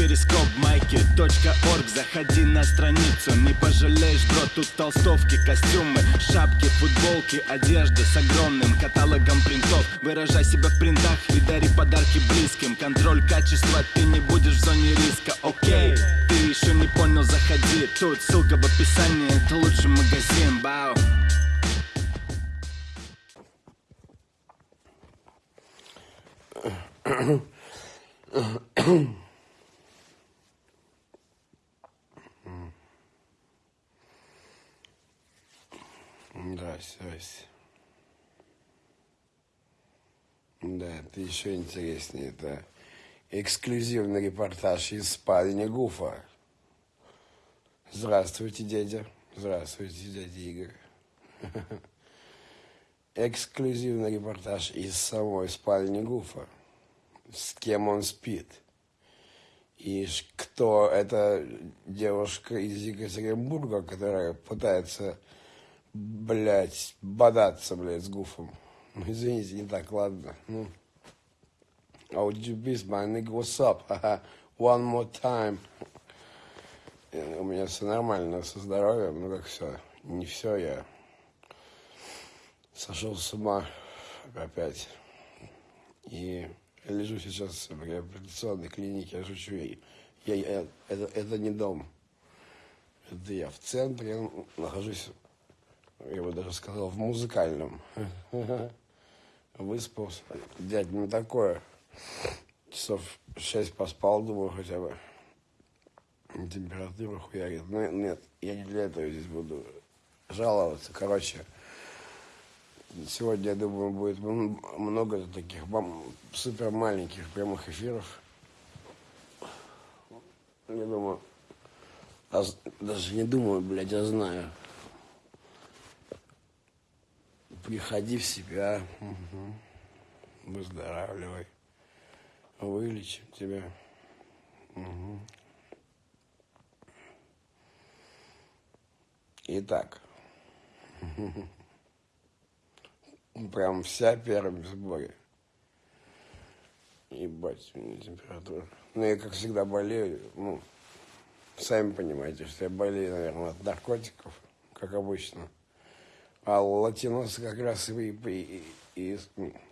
перископ майки .орг Заходи на страницу, не пожалеешь, бро Тут толстовки, костюмы, шапки, футболки Одежда с огромным каталогом принтов Выражай себя в принтах и дари подарки близким Контроль качества, ты не будешь в зоне риска, окей Ты еще не понял, заходи Тут ссылка в описании, это лучший магазин, бау Здрасте, здрасте. Да, это еще интереснее. Это эксклюзивный репортаж из спальни Гуфа. Здравствуйте, дядя. Здравствуйте, дядя Игорь. Эксклюзивный репортаж из самой спальни Гуфа. С кем он спит. И кто эта девушка из Екатеринбурга, которая пытается блядь, бодаться, блядь, с гуфом. Ну, извините, не так, ладно. Ну. Oh, GBs, my nigga, what's up? One more time. У меня все нормально со здоровьем, ну как все. Не все, я сошел с ума опять. И я лежу сейчас в реабилитационной клинике, я шучу. Я, я, это, это не дом. Это я в центре нахожусь я бы даже сказал, в музыкальном. Выспался. Дядь, не такое. Часов шесть поспал, думаю, хотя бы. Температура хуярит. Ну, нет, я не для этого здесь буду жаловаться. Короче, сегодня, я думаю, будет много таких супер маленьких прямых эфиров. Я думаю, даже не думаю, блядь, я знаю приходи в себя, угу. выздоравливай, вылечим тебя. Угу. Итак, прям вся первым в сборе. Ебать, у меня температура. Ну, я, как всегда, болею. Ну, сами понимаете, что я болею, наверное, от наркотиков, как обычно. А латиносы как раз и, и, и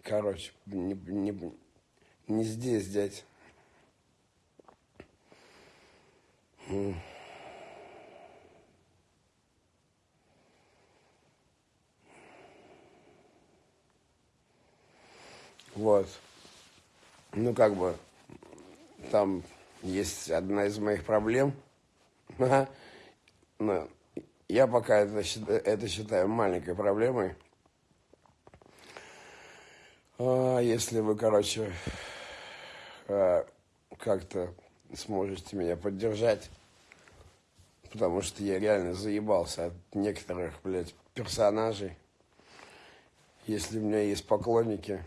короче, не, не, не здесь, дядь. Вот. Ну, как бы, там есть одна из моих проблем. Но я пока это, это считаю маленькой проблемой. А если вы, короче, а, как-то сможете меня поддержать, потому что я реально заебался от некоторых, блядь, персонажей. Если у меня есть поклонники,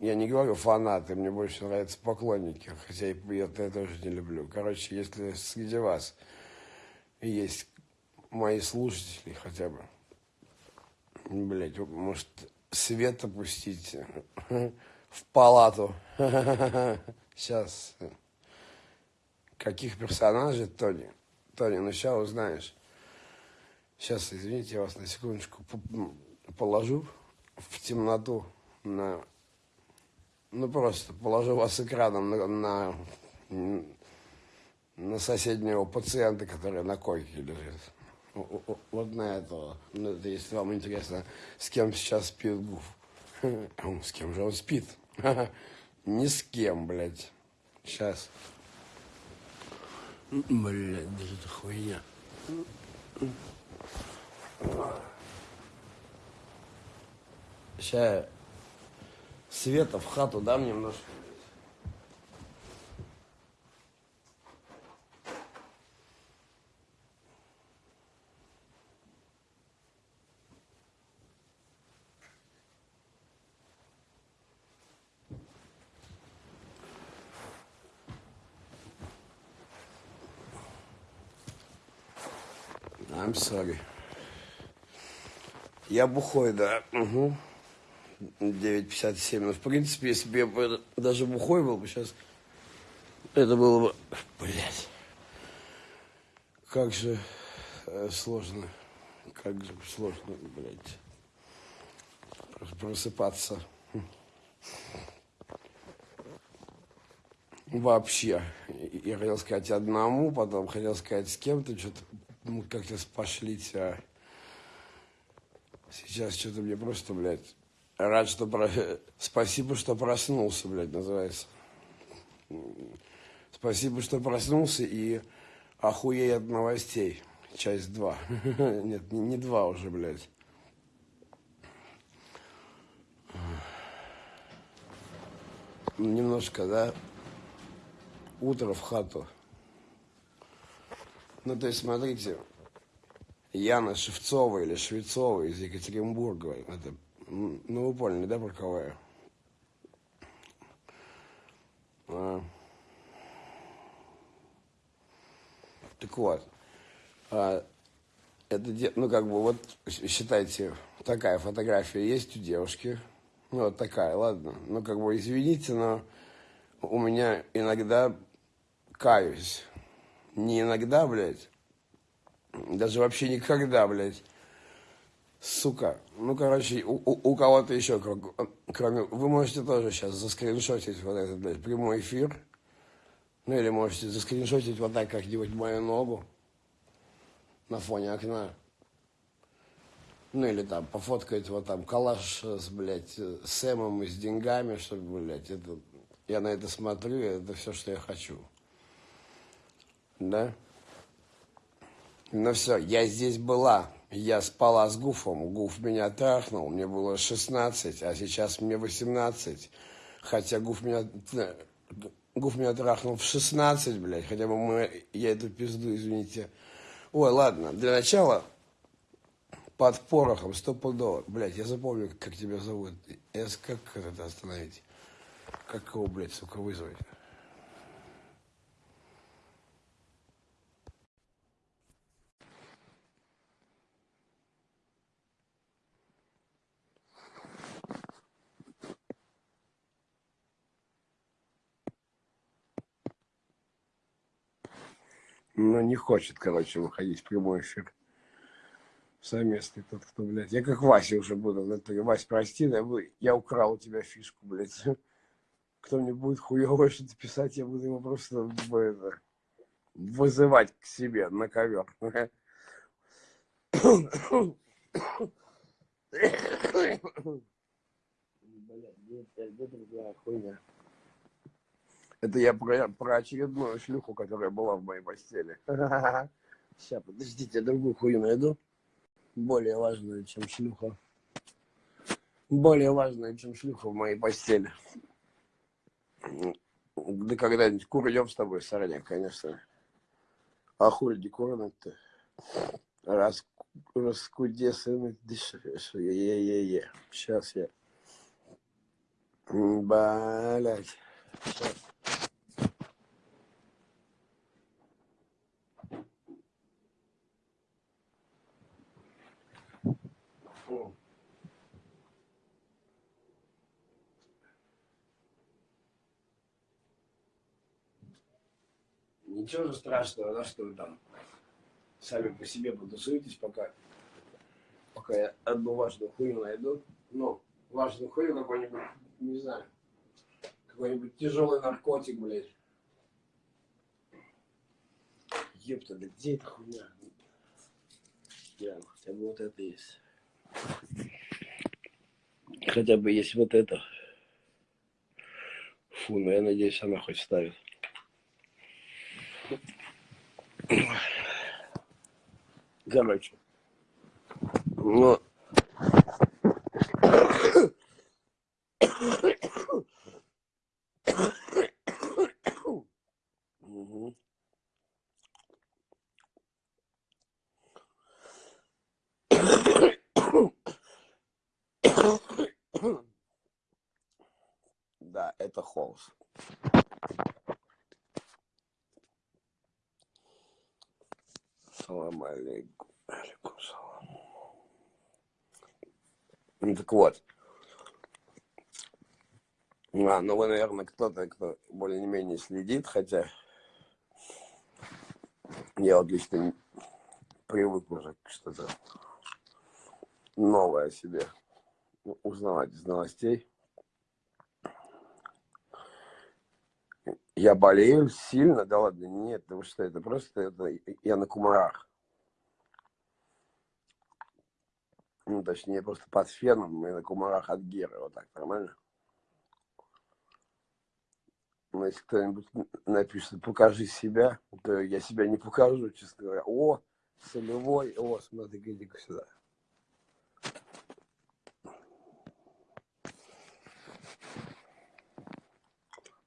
я не говорю фанаты, мне больше нравятся поклонники, хотя я это тоже не люблю. Короче, если среди вас есть мои слушатели хотя бы. Блять, может, свет опустить в палату. Сейчас. Каких персонажей, Тони? Тони, ну сейчас узнаешь. Сейчас, извините, я вас на секундочку положу в темноту на... Ну, просто положу вас экраном на, на, на соседнего пациента, который на койке лежит вот на этого. Ну, если вам интересно, с кем сейчас спит Гуф. С кем же он спит? Ни с кем, блядь. Сейчас. Блядь, даже это хуйня. Сейчас света в хату дам немножко. Sorry. Я бухой, да. Угу. 9.57. Ну, в принципе, если бы я даже бухой был бы сейчас... Это было бы... Блядь. Как же э, сложно. Как же сложно, блядь. Просыпаться. Вообще. Я хотел сказать одному, потом хотел сказать с кем-то, что-то мы как-то спошлись, а сейчас что-то мне просто, блядь, рад, что... Про... Спасибо, что проснулся, блядь, называется. Спасибо, что проснулся и охуей от новостей. Часть 2. Нет, не, не 2 уже, блядь. Немножко, да? Утро в хату. Ну, то есть, смотрите, Яна Шевцова или Швецова из Екатеринбурга. Это, ну, вы поняли, да, про кого я? А. Так вот, а, это, ну, как бы, вот, считайте, такая фотография есть у девушки. Ну, вот такая, ладно. Ну, как бы, извините, но у меня иногда каюсь. Не иногда, блядь, даже вообще никогда, блядь. Сука. Ну, короче, у, у, у кого-то еще, кроме... Вы можете тоже сейчас заскриншотить вот этот, блядь, прямой эфир. Ну, или можете заскриншотить вот так как-нибудь мою ногу на фоне окна. Ну, или там пофоткать вот там калаш с, блядь, с Эмом и с деньгами, чтобы, блядь, это... Я на это смотрю, это все, что я хочу. Да? Ну все, я здесь была. Я спала с Гуфом. Гуф меня трахнул. Мне было 16, а сейчас мне 18. Хотя Гуф меня... Гуф меня трахнул в 16, блядь. Хотя бы мы... Я эту пизду, извините. Ой, ладно. Для начала под порохом стопудово. Блядь, я запомню, как тебя зовут. Я, как это остановить? Как его, блядь, сука, вызвать? Ну, не хочет, короче, выходить в прямой эфир. Совместный тот, кто, блядь. Я как Вася уже буду. В Вась, прости, я, я украл у тебя фишку, блядь. Кто мне будет хуёво что-то писать, я буду его просто это, вызывать к себе на ковер. Блядь, это другая хуйня. Это я про, про очередную шлюху, которая была в моей постели. Сейчас, подождите, я другую хую найду. Более важную, чем шлюха. Более важную, чем шлюха в моей постели. Да когда-нибудь курнем с тобой, Сороняк, конечно. А хули не курнуть-то? Раз, раскудесаны дышишь. Е-е-е-е. Сейчас я. Блять. Сейчас. Ничего же страшного, да, что вы там сами по себе потусуетесь, пока, пока я одну важную хуйню найду. Ну, важную хуйню какой-нибудь, не знаю, какой-нибудь тяжелый наркотик, блядь. Ёпта, да где эта хуйня? Я, хотя бы вот это есть. Хотя бы есть вот это. Фу, ну я надеюсь, она хоть ставит. Короче. Ну. Да, это холст. Так вот. А, ну вы, наверное, кто-то, кто более-менее следит, хотя я вот лично привык уже что-то новое о себе у- узнавать из новостей. Я болею сильно, да ладно, нет, потому что это просто это я на кумарах. Ну, точнее, просто под феном и на кумарах от Геры, вот так, нормально? Но если кто-нибудь напишет, покажи себя, то я себя не покажу, честно говоря. О, солевой, о, смотри, иди-ка сюда.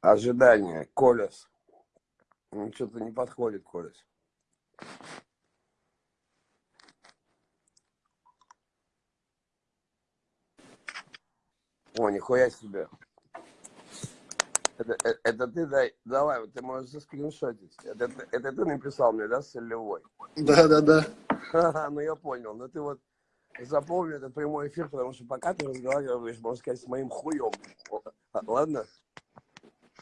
Ожидание, Колес. Ну, что-то не подходит, Колес. О, нихуя себе. Это, э- это ты дай, давай, вот ты можешь заскриншотить. Это, ты- это ты написал мне, да, солевой? Да, да, да. Ха-ха, ну я понял. Но ты вот запомни этот прямой эфир, потому что пока ты разговариваешь, можно сказать, с моим хуем. А, Ладно?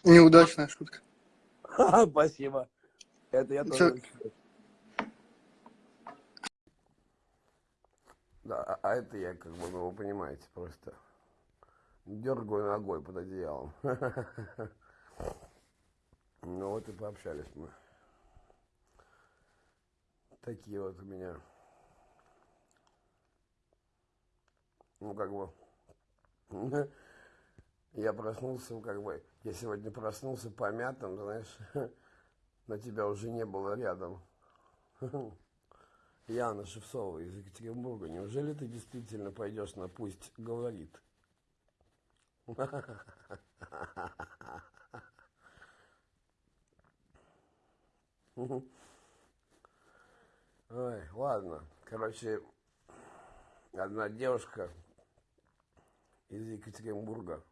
Неудачная шутка. Ха-ха, Спасибо. Это я тоже. Да, а- а это я, как бы, ну, вы понимаете, просто дергаю ногой под одеялом. Ну вот и пообщались мы. Такие вот у меня. Ну, как бы, я проснулся, как бы, я сегодня проснулся помятым, знаешь, но тебя уже не было рядом. Яна Шевцова из Екатеринбурга, неужели ты действительно пойдешь на «Пусть говорит»? Ой, ладно. Короче, одна девушка из Екатеринбурга.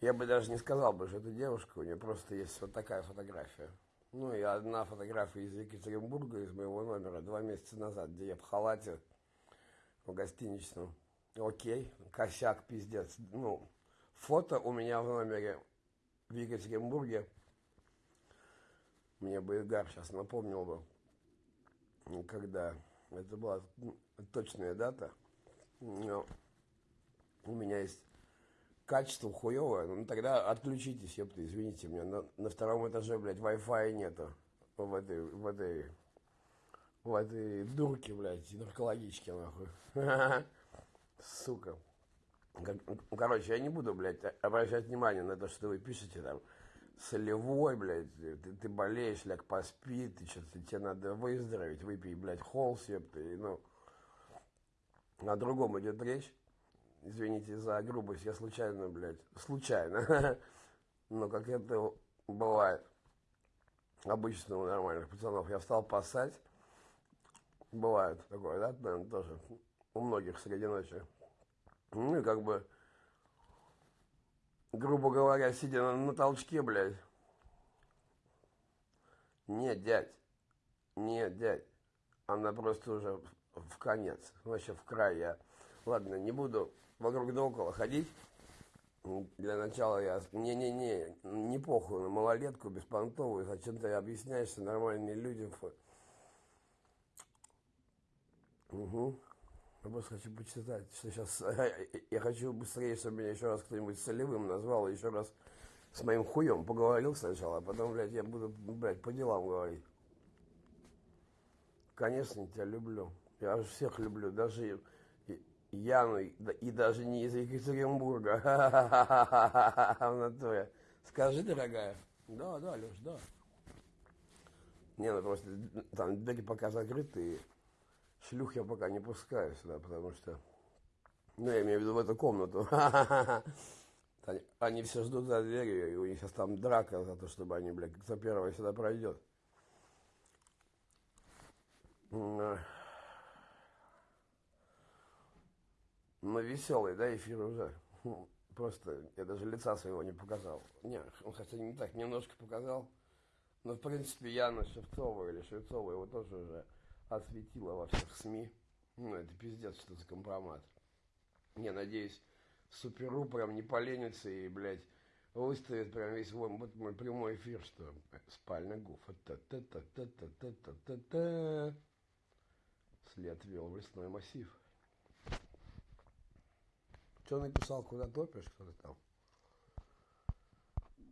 Я бы даже не сказал бы, что это девушка, у нее просто есть вот такая фотография. Ну и одна фотография из Екатеринбурга, из моего номера, два месяца назад, где я в халате в гостиничном. Окей, косяк, пиздец. Ну, фото у меня в номере в Екатеринбурге. Мне бы Игорь сейчас напомнил бы, когда это была ну, точная дата. Но у меня есть качество хуевое, ну тогда отключитесь, ёпта, извините меня. На, на втором этаже, блядь, Wi-Fi нету в этой, в этой, в этой дурке, блядь, наркологичке, нахуй. Сука. Ну, Короче, я не буду, блядь, обращать внимание на то, что вы пишете там. Солевой, блядь, ты, ты болеешь, ляг поспи, ты что-то, тебе надо выздороветь, выпей, блядь, холс, и, ну, о другом идет речь. Извините за грубость, я случайно, блядь, случайно. Но как это бывает обычно у нормальных пацанов. Я встал поссать. Бывает такое, да, наверное, тоже. У многих среди ночи. Ну и как бы, грубо говоря, сидя на, на толчке, блядь. Нет, дядь. Нет, дядь. Она просто уже в, конец. Вообще в край я. Ладно, не буду вокруг да около ходить. Для начала я... Не-не-не, не похуй на малолетку беспонтовую. Зачем ты объясняешься нормальные люди? Фу. Угу. Я просто хочу почитать, что сейчас... Я хочу быстрее, чтобы меня еще раз кто-нибудь солевым назвал, еще раз с моим хуем поговорил сначала, а потом, блядь, я буду, блядь, по делам говорить. Конечно, тебя люблю. Я всех люблю, даже Яну, и, да- и даже не из Екатеринбурга. В натуре. Скажи, дорогая. Да, да, Леш, да. Не, ну просто там двери пока закрыты, шлюх я пока не пускаю сюда, потому что... Ну, я имею в виду в эту комнату. Они, все ждут за дверью, и у них сейчас там драка за то, чтобы они, блядь, кто первый сюда пройдет. А. Ну, веселый, да, эфир уже. Хм, Просто я даже лица своего не показал. Не, он хотя не так, немножко показал. Но, в принципе, Яна Шевцова или Шевцова его тоже уже осветила во всех СМИ. Ну, это пиздец, что за компромат. Я надеюсь, суперу прям не поленится и, блядь, выставит прям весь вот, мой прямой эфир, что спальня гуфа. Та-та-та-та-та-та-та-та. След вел в лесной массив. Что написал, куда топишь, кто-то там?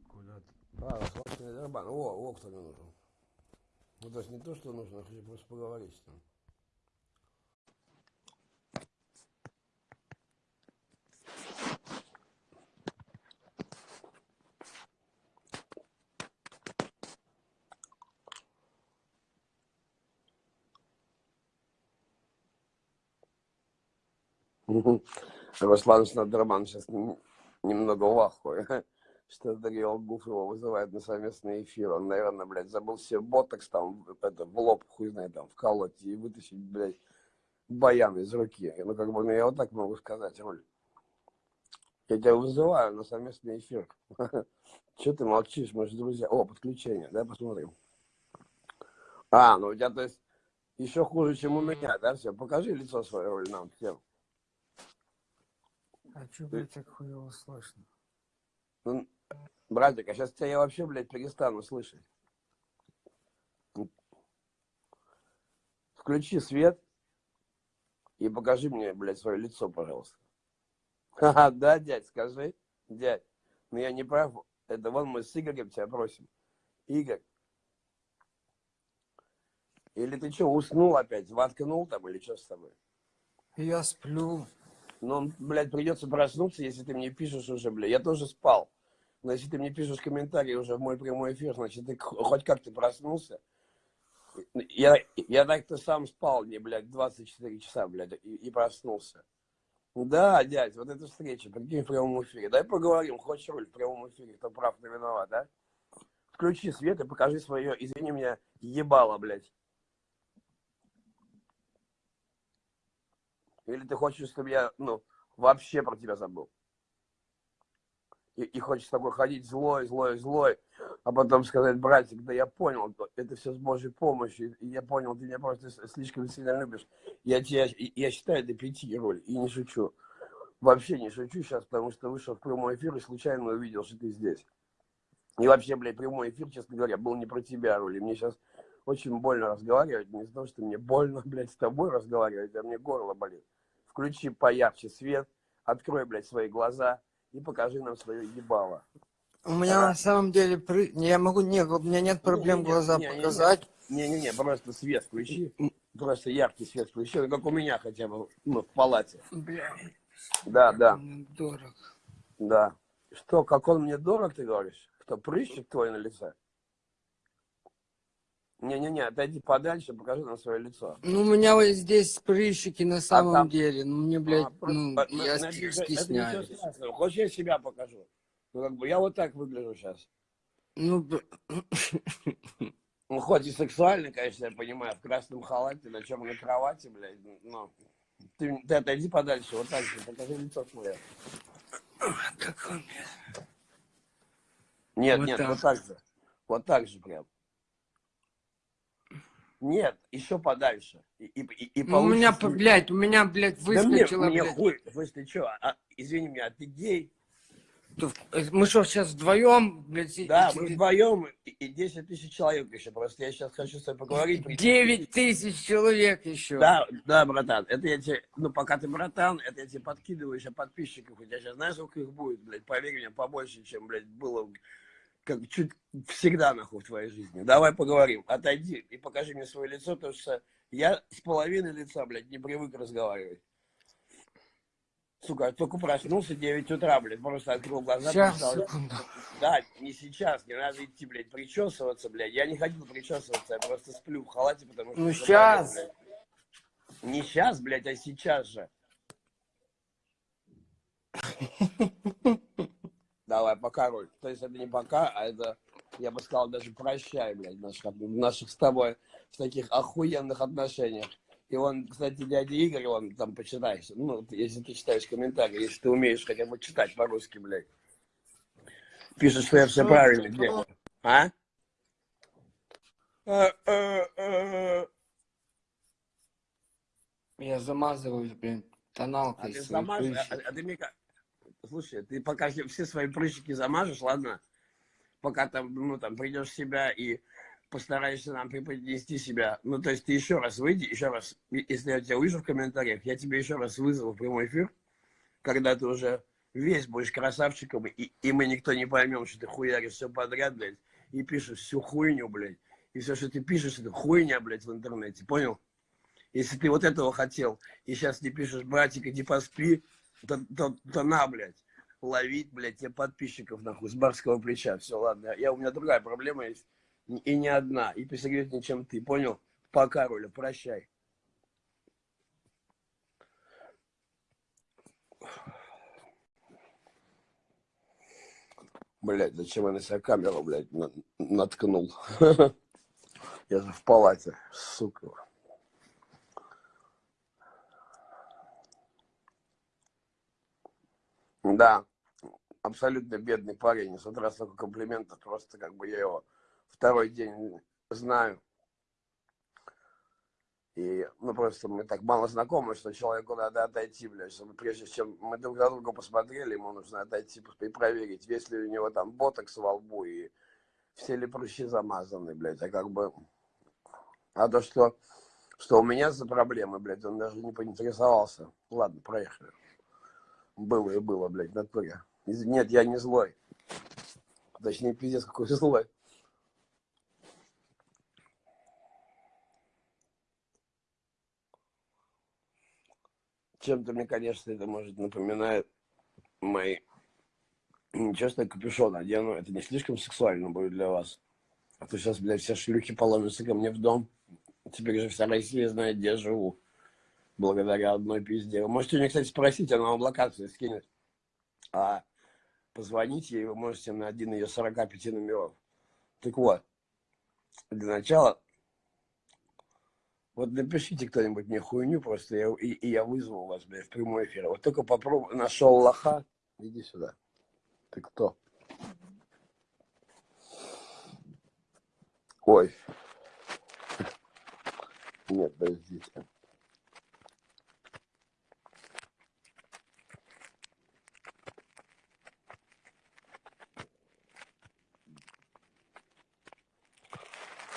Куда-то. А, дербан. О, о, кто мне нужен. Ну, есть не то, что нужно, хочу просто поговорить с ним. Руслан Снадерман сейчас нем- немного в ахуе, что Гуф его вызывает на совместный эфир. Он, наверное, блядь, забыл себе ботокс там, это, в лоб, хуй знает, там, вколоть и вытащить, блядь, баян из руки. Ну, как бы, ну, я вот так могу сказать, Руль. Я тебя вызываю на совместный эфир. Че ты молчишь, мы же друзья. О, подключение, да, посмотрим. А, ну у тебя, то есть, еще хуже, чем у меня, да, все. Покажи лицо свое, Руль, нам всем. А чё, блядь, так хуево слышно? Ну, братик, а сейчас тебя я вообще, блядь, перестану слышать. Включи свет и покажи мне, блядь, свое лицо, пожалуйста. Ха-ха, да, дядь, скажи, дядь. Ну я не прав, это вон мы с Игорем тебя просим. Игорь. Или ты что, уснул опять, воткнул там или что с тобой? Я сплю. Ну, блядь, придется проснуться, если ты мне пишешь уже, блядь. Я тоже спал. Если ты мне пишешь комментарий уже в мой прямой эфир, значит, ты хоть как ты проснулся. Я, я так-то сам спал, не, блядь, 24 часа, блядь, и, и проснулся. Да, дядь, вот эта встреча, прикинь, в прямом эфире. Дай поговорим, хочешь роль в прямом эфире, кто прав, кто виноват, да? Включи свет и покажи свое, извини меня, ебало, блядь. Или ты хочешь, чтобы я, ну, вообще про тебя забыл? И, и хочешь с тобой ходить злой, злой, злой, а потом сказать, братик, да я понял, это все с Божьей помощью, и я понял, ты меня просто слишком сильно любишь. Я тебя, я считаю до пяти роль, и не шучу. Вообще не шучу сейчас, потому что вышел в прямой эфир и случайно увидел, что ты здесь. И вообще, блядь, прямой эфир, честно говоря, был не про тебя, Роль. И мне сейчас очень больно разговаривать, не того, что мне больно, блядь, с тобой разговаривать, а мне горло болит. Включи поярче свет, открой, блядь, свои глаза и покажи нам свое ебало. У меня Ага. на самом деле не, Я могу, не, у меня нет проблем Не-не-не, глаза не-не-не. показать. Не-не-не, просто свет включи, просто яркий свет включи, как у меня хотя бы, ну, в палате. Бля, Да, да, мне дорого. да. Что, как он мне дорог, ты говоришь? Кто, прыщик твой на лице? Не-не-не, отойди подальше, покажи нам свое лицо. Ну, у меня вот здесь прыщики на самом там- деле. Ну, мне, блядь, А, просто- ну, а, я ну, это ничего стесняюсь. Хочешь, я себя покажу? Ну, как бы, я вот так выгляжу сейчас. Ну, Ну, хоть и сексуально, конечно, я понимаю, в красном халате, на черной кровати, блядь, но ты, ты отойди подальше, вот так же, покажи лицо свое. как он, Нет, Вот нет, так. вот так же. Вот так же прям. Нет, еще подальше. И, и, и, Ну, у меня, блядь, у меня, блядь, Да мне, мне хуй, ты что, а, извини меня, а ты гей? Э, Мы что, сейчас вдвоем, блядь, Да, мы вдвоем, и, и 10 тысяч человек еще, просто я сейчас хочу с тобой поговорить. прийти. Девять тысяч человек еще. Да, да, братан, это я тебе, ну, пока ты братан, это я тебе подкидываю еще подписчиков, у тебя сейчас знаешь, сколько их будет, блядь, поверь мне, побольше, чем, блядь, было, как чуть всегда, нахуй, в твоей жизни. Давай поговорим, отойди и покажи мне свое лицо, потому что я с половиной лица, блядь, не привык разговаривать. Сука, я только проснулся 9 утра, блядь, просто открыл глаза. Сейчас, секунду. Да, не сейчас, не надо идти, блядь, причесываться, блядь. Я не хотел причесываться, я просто сплю в халате, потому что... Ну, заболел, щас. блядь. Не сейчас, блядь, а сейчас же. Давай, пока, Роль. То есть это не пока, а это, я бы сказал, даже прощай, блядь, наших, наших с тобой в таких охуенных отношениях. И он, кстати, дядя Игорь, он там почитаешь, ну, ты- если ты читаешь комментарии, если ты умеешь хотя бы читать по-русски, блядь. Пишет, что я все правильно ты? делаю. А? Я замазываюсь, блин, А тоналкой ты своей замажешь, а, а ты мне ка- слушай, ты пока все свои прыщики замажешь, ладно? Пока там, ну, там, придешь в себя и постараешься нам преподнести себя. Ну, то есть ты еще раз выйди, еще раз, если я тебя увижу в комментариях, я тебе еще раз вызову в прямой эфир, когда ты уже весь будешь красавчиком, и, и мы никто не поймем, что ты хуяришь все подряд, блядь, и пишешь всю хуйню, блядь. И все, что ты пишешь, это хуйня, блядь, в интернете, понял? Если ты вот этого хотел, и сейчас не пишешь, братик, иди поспи, то, то, то на, блядь, ловить, блядь, тебе подписчиков, нахуй, с барского плеча. Все, ладно, я, у меня другая проблема есть, и не одна, и посерьезнее, чем ты, понял? Пока, Руля, прощай. Блядь, зачем я на себя камеру, блядь, на- наткнул? Я же в палате, сука. Да, абсолютно бедный парень. И с утра столько комплиментов, просто как бы я его второй день знаю. И, ну, просто мы так мало знакомы, что человеку надо отойти, блядь, чтобы прежде чем мы друг на друга посмотрели, ему нужно отойти и проверить, есть ли у него там ботокс во лбу и все ли прыщи замазаны, блядь, а как бы... А то, что, что у меня за проблемы, блядь, он даже не поинтересовался. Ладно, проехали. Было и было, блядь, в натуре. Нет, я не злой. Точнее, пиздец, какой злой. Чем-то мне, конечно, это может напоминает мои... Я капюшон одену, это не слишком сексуально будет для вас. А то сейчас, блядь, все шлюхи поломятся ко мне в дом. Теперь же вся Россия знает, где я живу. Благодаря одной пизде. Вы можете у нее, кстати, спросить, она вам локацию скинет. А позвонить ей вы можете на один ее 45 номеров. Так вот, для начала, вот напишите кто-нибудь мне хуйню просто, я- и, и я вызову вас, блядь, в прямой эфир. Вот только попробуй, нашел лоха, иди сюда. Ты кто? Ой. Нет, подождите.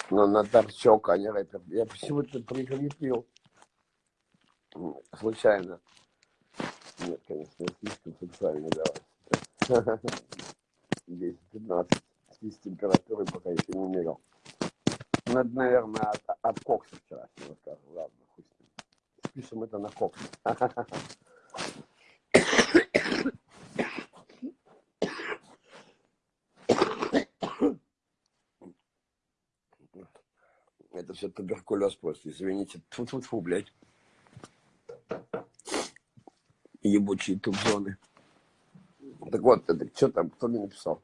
Но на торчок, а не рэпер. Я почему-то прикрепил. Случайно. Нет, конечно, слишком сексуальный, давай. 10-15. С температурой пока еще не мерил. Это, наверное, от, от кокса вчерашнего скажу. Ладно, хуй с ним. Спишем это на кокс. Это все туберкулез просто, извините. Тьфу-тьфу-тьфу, блядь. Ебучие тубзоны. Так вот, это что там, кто мне написал?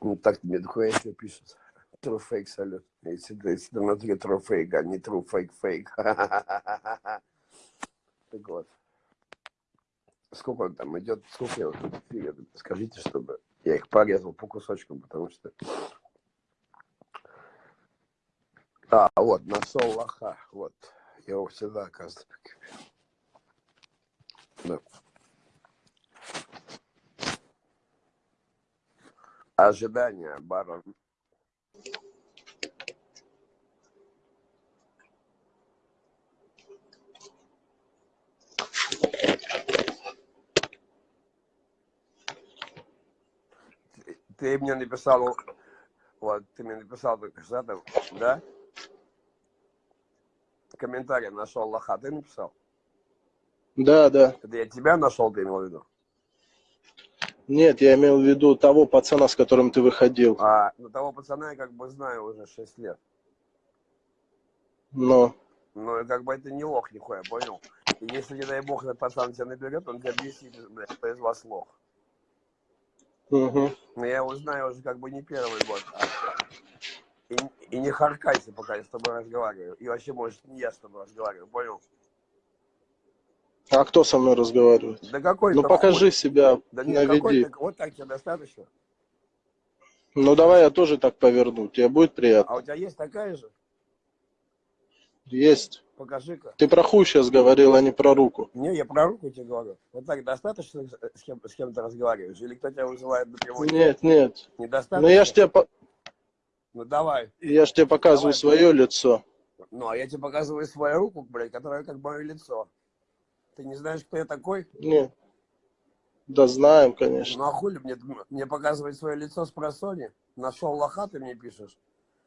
Ну так мне дохуя что пишет. True fake салют. Если если внутри true fake, а не true fake fake. Так вот. Сколько он там идет? Сколько я вот? Скажите, чтобы я их порезал по кусочкам, потому что... А, вот, нашел лоха. Вот. Я его всегда, оказывается. Да. Ожидания, барон. Ты- мне написал, вот, ты мне написал только что, да? Комментарий нашел лоха, ты написал? Да, да. Это я тебя нашел, ты имел в виду? Нет, я имел в виду того пацана, с которым ты выходил. А, ну того пацана я как бы знаю уже 6 лет. Но. Ну, и как бы это не лох нихуя, понял? И если, не дай бог, этот пацан тебя наберет, он тебя объяснит, блядь, кто из вас лох. Угу. Но я его знаю уже как бы не первый год. а- И, не харкайся, пока я с тобой разговариваю. И вообще, может, не я с тобой разговариваю, понял? А кто со мной разговаривает? Да какой Ну покажи себя, Да нет, наведи. вот так тебе достаточно. Ну давай я тоже так поверну. Тебе будет А приятно. у тебя есть такая же? Есть. Покажи-ка. Ты про хуй сейчас говорил, а не про руку. Не, я про руку тебе говорю. Вот так достаточно с кем, с кем разговариваешь? Или кто тебя вызывает на прямой? Нет, нет. Недостаточно? Ну я ж тебе, Ну давай. я ж тебе показываю Давай. свое лицо. Ну, а я тебе показываю свою руку, блядь, которая как мое лицо. Ты не знаешь, кто я такой? Нет. Да знаем, конечно. Ну а хули мне, мне показывать свое лицо с просони? Нашел лоха, ты мне пишешь?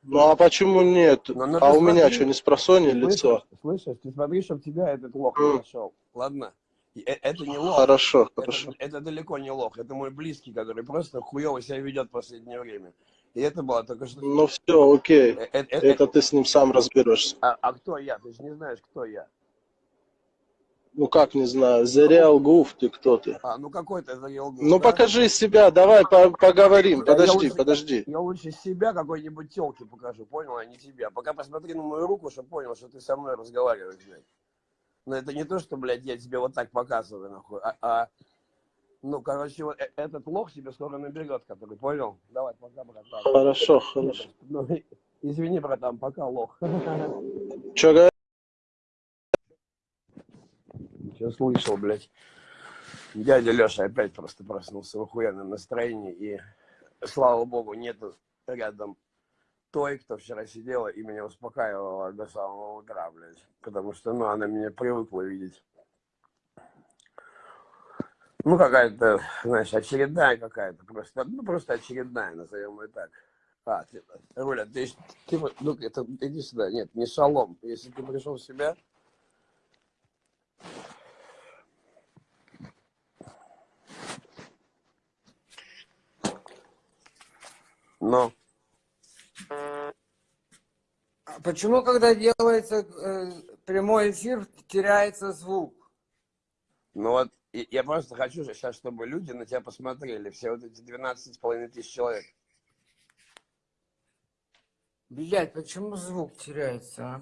Ну а почему нет? Ну, ну, А у меня смотри. что, не с просони лицо? Слышишь, ты смотри, чтобы тебя этот лох не нашел. Ладно? Э- Это не лох. Хорошо, Это, хорошо. это далеко не лох. Это мой близкий, который просто хуево себя ведет в последнее время. И это было только что... Ну все, окей. Э- э- э- Это ты с ним сам разберешься. А, а кто я? Ты же не знаешь, кто я. Ну как, не знаю, The Real Goof, ты кто ты? А, ну какой ты заел Ну покажи себя, давай по- поговорим. Да, я Подожди, лучше- подожди. Я лучше себя какой-нибудь телки покажу, понял, а не тебя. Пока посмотри на мою руку, чтобы понял, что ты со мной разговариваешь, блядь. Но это не то, что, блядь, я тебе вот так показываю, нахуй, а, а- ну, короче, вот э- этот лох тебе скоро наберет, который, понял? Давай, пока, братан. Хорошо, хорошо. Ну, извини, братан, пока, лох. Че? Сейчас слышал, блядь. Дядя Леша опять просто проснулся в охуенном настроении. И, слава богу, нету рядом той, кто вчера сидела и меня успокаивала до самого утра, блядь. Потому что, ну, она меня привыкла видеть. Ну, какая-то, знаешь, очередная какая-то. Просто, ну, просто очередная, назовем ее так. А, ты, Руля, ты, ты, ну, это, иди сюда. Нет, не шалом. Если ты пришел в себя, но... А почему, когда делается э, прямой эфир, теряется звук? Ну вот, я просто хочу сейчас, чтобы люди на тебя посмотрели, все вот эти 12 с половиной тысяч человек. Блять, почему звук теряется, а?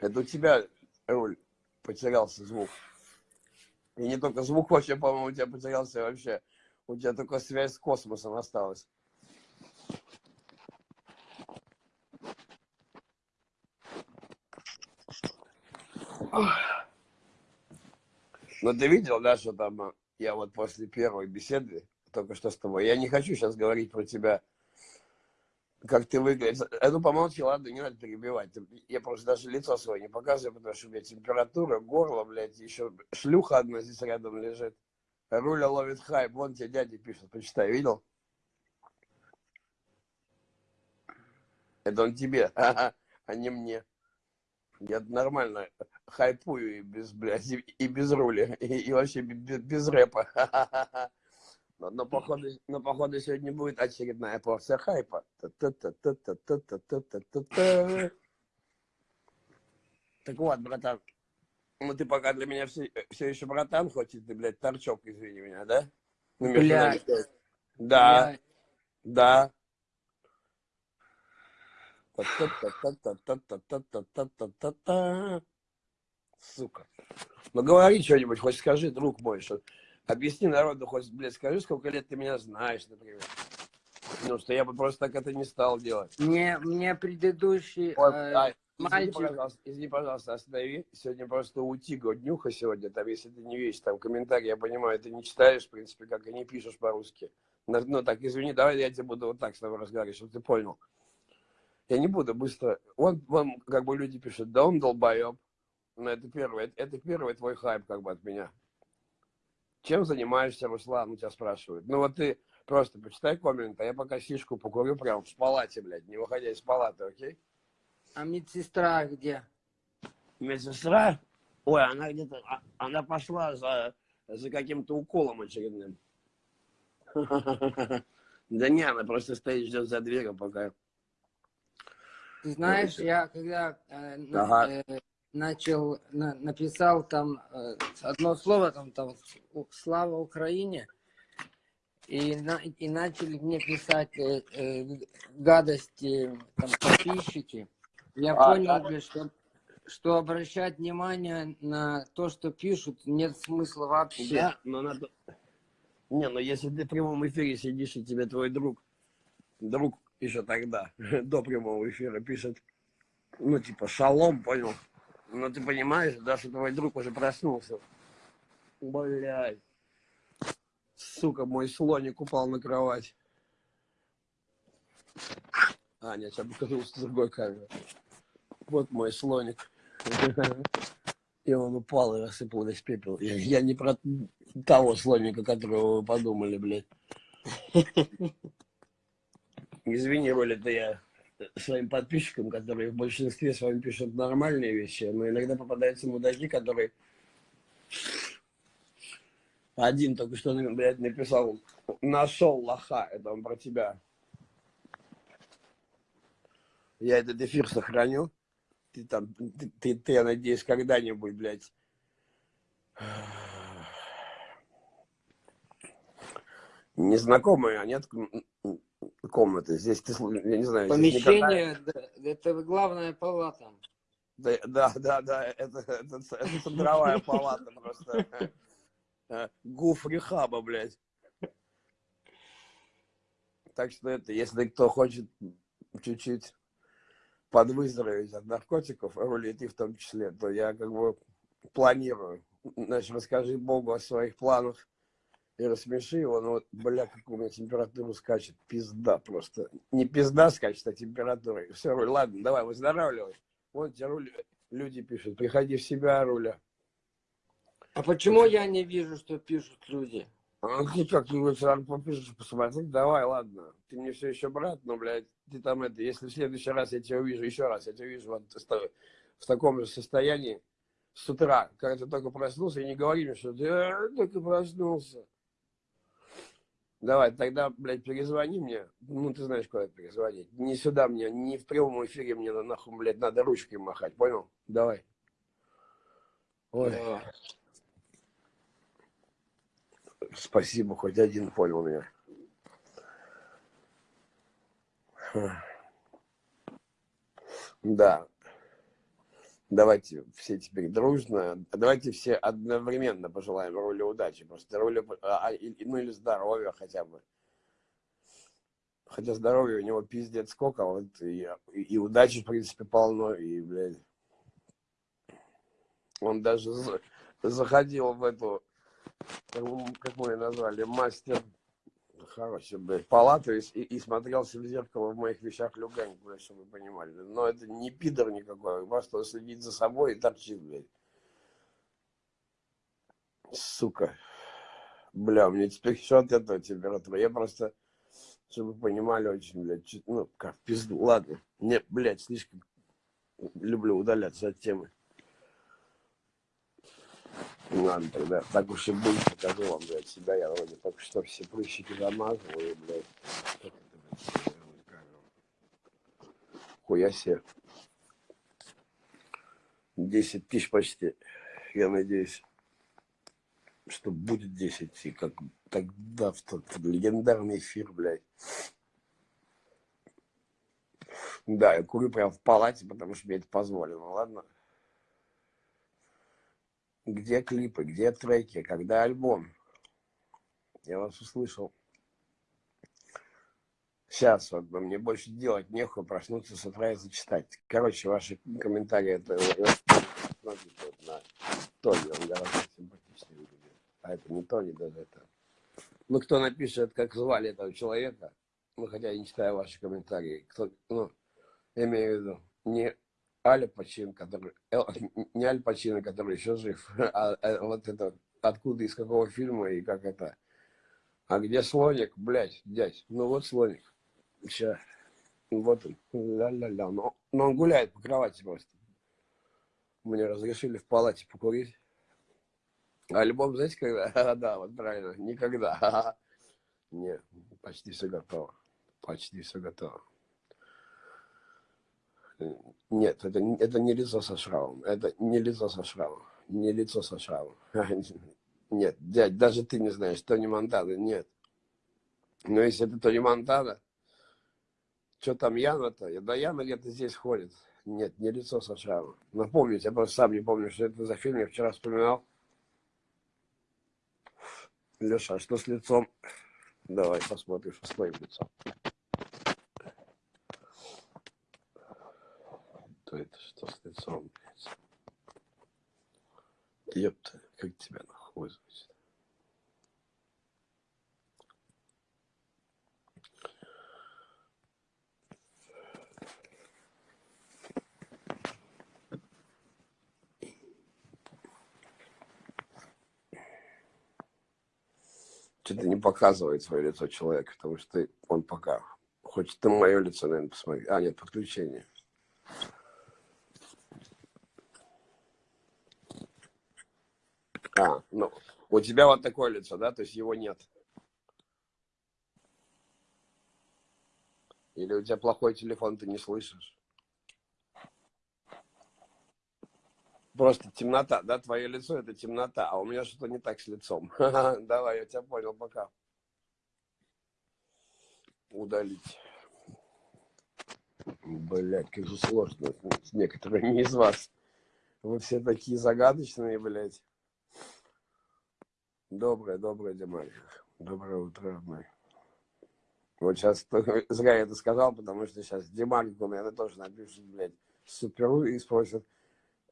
Это у тебя, Руль, потерялся звук. И не только звук вообще, по-моему, у тебя потерялся вообще. У тебя только связь с космосом осталась. Но ты видел, да, что там а, я вот после первой беседы, только что с тобой, я не хочу сейчас говорить про тебя, как ты выглядишь. А ну помолчи, ладно, не надо перебивать. Я просто даже лицо свое не показываю, потому что у меня температура, горло, блядь, еще шлюха одна здесь рядом лежит. Руля ловит хайп, вон тебе дядя пишет, почитай, видел? Это он тебе, а не мне. Я нормально хайпую и без, блядь, и без роли, и, и вообще без, без рэпа. Но, но, походу, но походу сегодня будет очередная порция хайпа. Так вот, братан, ну ты пока для меня все, все еще братан, хоть ты, блядь, торчок, извини меня, да? Ну, между нами. Да, да. Сука. Ну говори что-нибудь, хоть скажи, друг мой, что объясни народу, хоть, блядь, скажи, сколько лет ты меня знаешь, например. Ну, что я бы просто так это не стал делать. Мне, мне предыдущий вот, э, а, мальчик... Извини пожалуйста, извини, пожалуйста, останови. Сегодня просто утига днюха сегодня. Там, если ты не видишь, там комментарий, я понимаю, ты не читаешь, в принципе, как и не пишешь по-русски. Ну, так, извини, давай я тебе буду вот так с тобой разговаривать, чтобы ты понял. Я не буду быстро... Вон, вон, как бы люди пишут, да он долбоеб. Но это первый, это, это первый твой хайп, как бы, от меня. Чем занимаешься, Руслан, у тебя спрашивают. Ну, вот ты просто почитай коммент, а я пока сишку покурю прям в палате, блядь, не выходя из палаты, окей? А медсестра где? Медсестра? Ой, она где-то, а- она пошла за, за каким-то уколом очередным. Да не, она просто стоит, ждет за дверью, пока... Ты знаешь, я когда э, Ага. э, начал, на- написал там э, одно слово, там, там «Слава Украине», и, на- и начали мне писать э, э, гадости там, подписчики, я А, понял, да? что, что обращать внимание на то, что пишут, нет смысла вообще. Да, но надо... Не, ну если ты в прямом эфире сидишь, и тебе твой друг, друг еще тогда, до прямого эфира пишет, ну, типа, шалом, понял? Ну ты понимаешь, да, что твой друг уже проснулся. Блядь. Сука, мой слоник упал на кровать. А, нет, сейчас покажу с другой камеры. Вот мой слоник. И он упал и рассыпал весь пепел. Я, я не про того слоника, которого вы подумали, блядь. Извини, Роля, это я своим подписчикам, которые в большинстве с вами пишут нормальные вещи, но иногда попадаются мудаки, которые... Один только что, блядь, написал, нашел лоха, это он про тебя. Я этот эфир сохраню. Ты там, ты, ты, ты я надеюсь, когда-нибудь, блядь, незнакомые, а нет комнаты. Здесь ты, я не знаю, никогда- Помещение, да, это главная палата. Да, да, да, да, это, это, это центровая палата просто. Э, Гуф рехаба, блядь. Так что это, если кто хочет чуть-чуть подвыздороветь от наркотиков, Роли, и в том числе, то я как бы планирую. Значит, расскажи Богу о своих планах и рассмеши его. Ну вот, бля, как у меня температура скачет. Пизда просто. Не пизда скачет, а температура. Все, Руль, ладно, давай, выздоравливай. Вот тебе Руль, люди пишут, приходи в себя, Руля. А почему я не вижу, что пишут люди? А ты как, вот сразу попишешь, посмотреть, давай, ладно. Ты мне все еще брат, но, блядь, ты там это, если в следующий раз я тебя увижу, еще раз я тебя увижу вот в таком же состоянии с утра, когда ты только проснулся, и не говори мне, что ты «А, только проснулся. Давай, тогда, блядь, перезвони мне. Ну, ты знаешь, куда перезвонить. Не сюда мне, не в прямом эфире мне на- нахуй, блядь, надо ручкой махать, понял? Давай. Ой, Да. спасибо, хоть один понял меня. Да. Давайте все теперь дружно, давайте все одновременно пожелаем Руле удачи. Просто Руле, а, и- ну или здоровья хотя бы. Хотя здоровья у него пиздец сколько, а вот и, и, и удачи, в принципе, полно, и, блядь, он даже за- заходил в эту, как мы ее назвали, мастер, хороший, блядь, палату и, и, и смотрелся в зеркало в моих вещах Люгань, блядь, чтобы вы понимали. Но это не пидор никакой, просто он следит за собой и торчит, блядь. Сука. Бля, у меня теперь еще от этого температура. Я просто, чтобы вы понимали, очень, блядь, чуть- ну, как пизду. Ладно. Не, блядь, слишком люблю удаляться от темы. Ладно, тогда так уж и будет, покажу вам, блядь, себя. Я вроде только что все прыщики замазывал, и, блядь, как это, блядь, сделать камеру? Хуя себе. 10 тысяч почти. Я надеюсь, что будет 10, и как тогда в тот легендарный эфир, блядь. Да, я курю прям в палате, потому что мне это позволено, ладно? Где клипы, где треки, когда альбом? Я вас услышал. Сейчас вот мне больше делать нехуй, проснуться с утра и зачитать. Короче, ваши комментарии, это на Тони, он гораздо симпатичнее выглядит. А это не Тони даже, это... Ну, кто напишет, как звали этого человека, ну, хотя я не читаю ваши комментарии, кто, ну, я имею в виду, не Аля Пачин, который, э, не Аль Пачино, который еще жив, а, а вот это, откуда, из какого фильма и как это. А где слоник, блядь, дядь, ну вот слоник. Сейчас. Вот он. Ля-ля-ля. Но, но он гуляет по кровати просто. Мне разрешили в палате покурить. А альбом, знаете, когда? да, вот правильно. Никогда. Нет, почти все готово. Почти все готово. Нет, это, это не лицо со шрамом. Это не лицо со шрамом. Не лицо со шрамом. Нет, дядь, даже ты не знаешь, Тони Монтана, нет. Но если это Тони Монтана, что там Яна-то? Да Яна где-то здесь ходит. Нет, не лицо со шрамом. Напомнить, я просто сам не помню, что это за фильм, я вчера вспоминал. Леша, а что с лицом? Давай посмотрим, что с твоим лицом. То это что с лицом, блядь? Ёпта, как тебя нахуй звать? Что-то не показывает свое лицо человек, потому что он пока хочет на мое лицо, наверное, посмотреть. А, нет, подключение. А, ну, у тебя вот такое лицо, да? То есть его нет. Или у тебя плохой телефон, ты не слышишь? Просто темнота, да? Твое лицо это темнота, а у меня что-то не так с лицом. Давай, я тебя понял, пока. Удалить. Блять, как же сложно с некоторыми из вас. Вы все такие загадочные, блядь. Доброе, доброе, Димарик. Доброе утро, родной. Вот сейчас зря я это сказал, потому что сейчас Димарику, наверное, тоже напишут, блядь, суперу и спросят,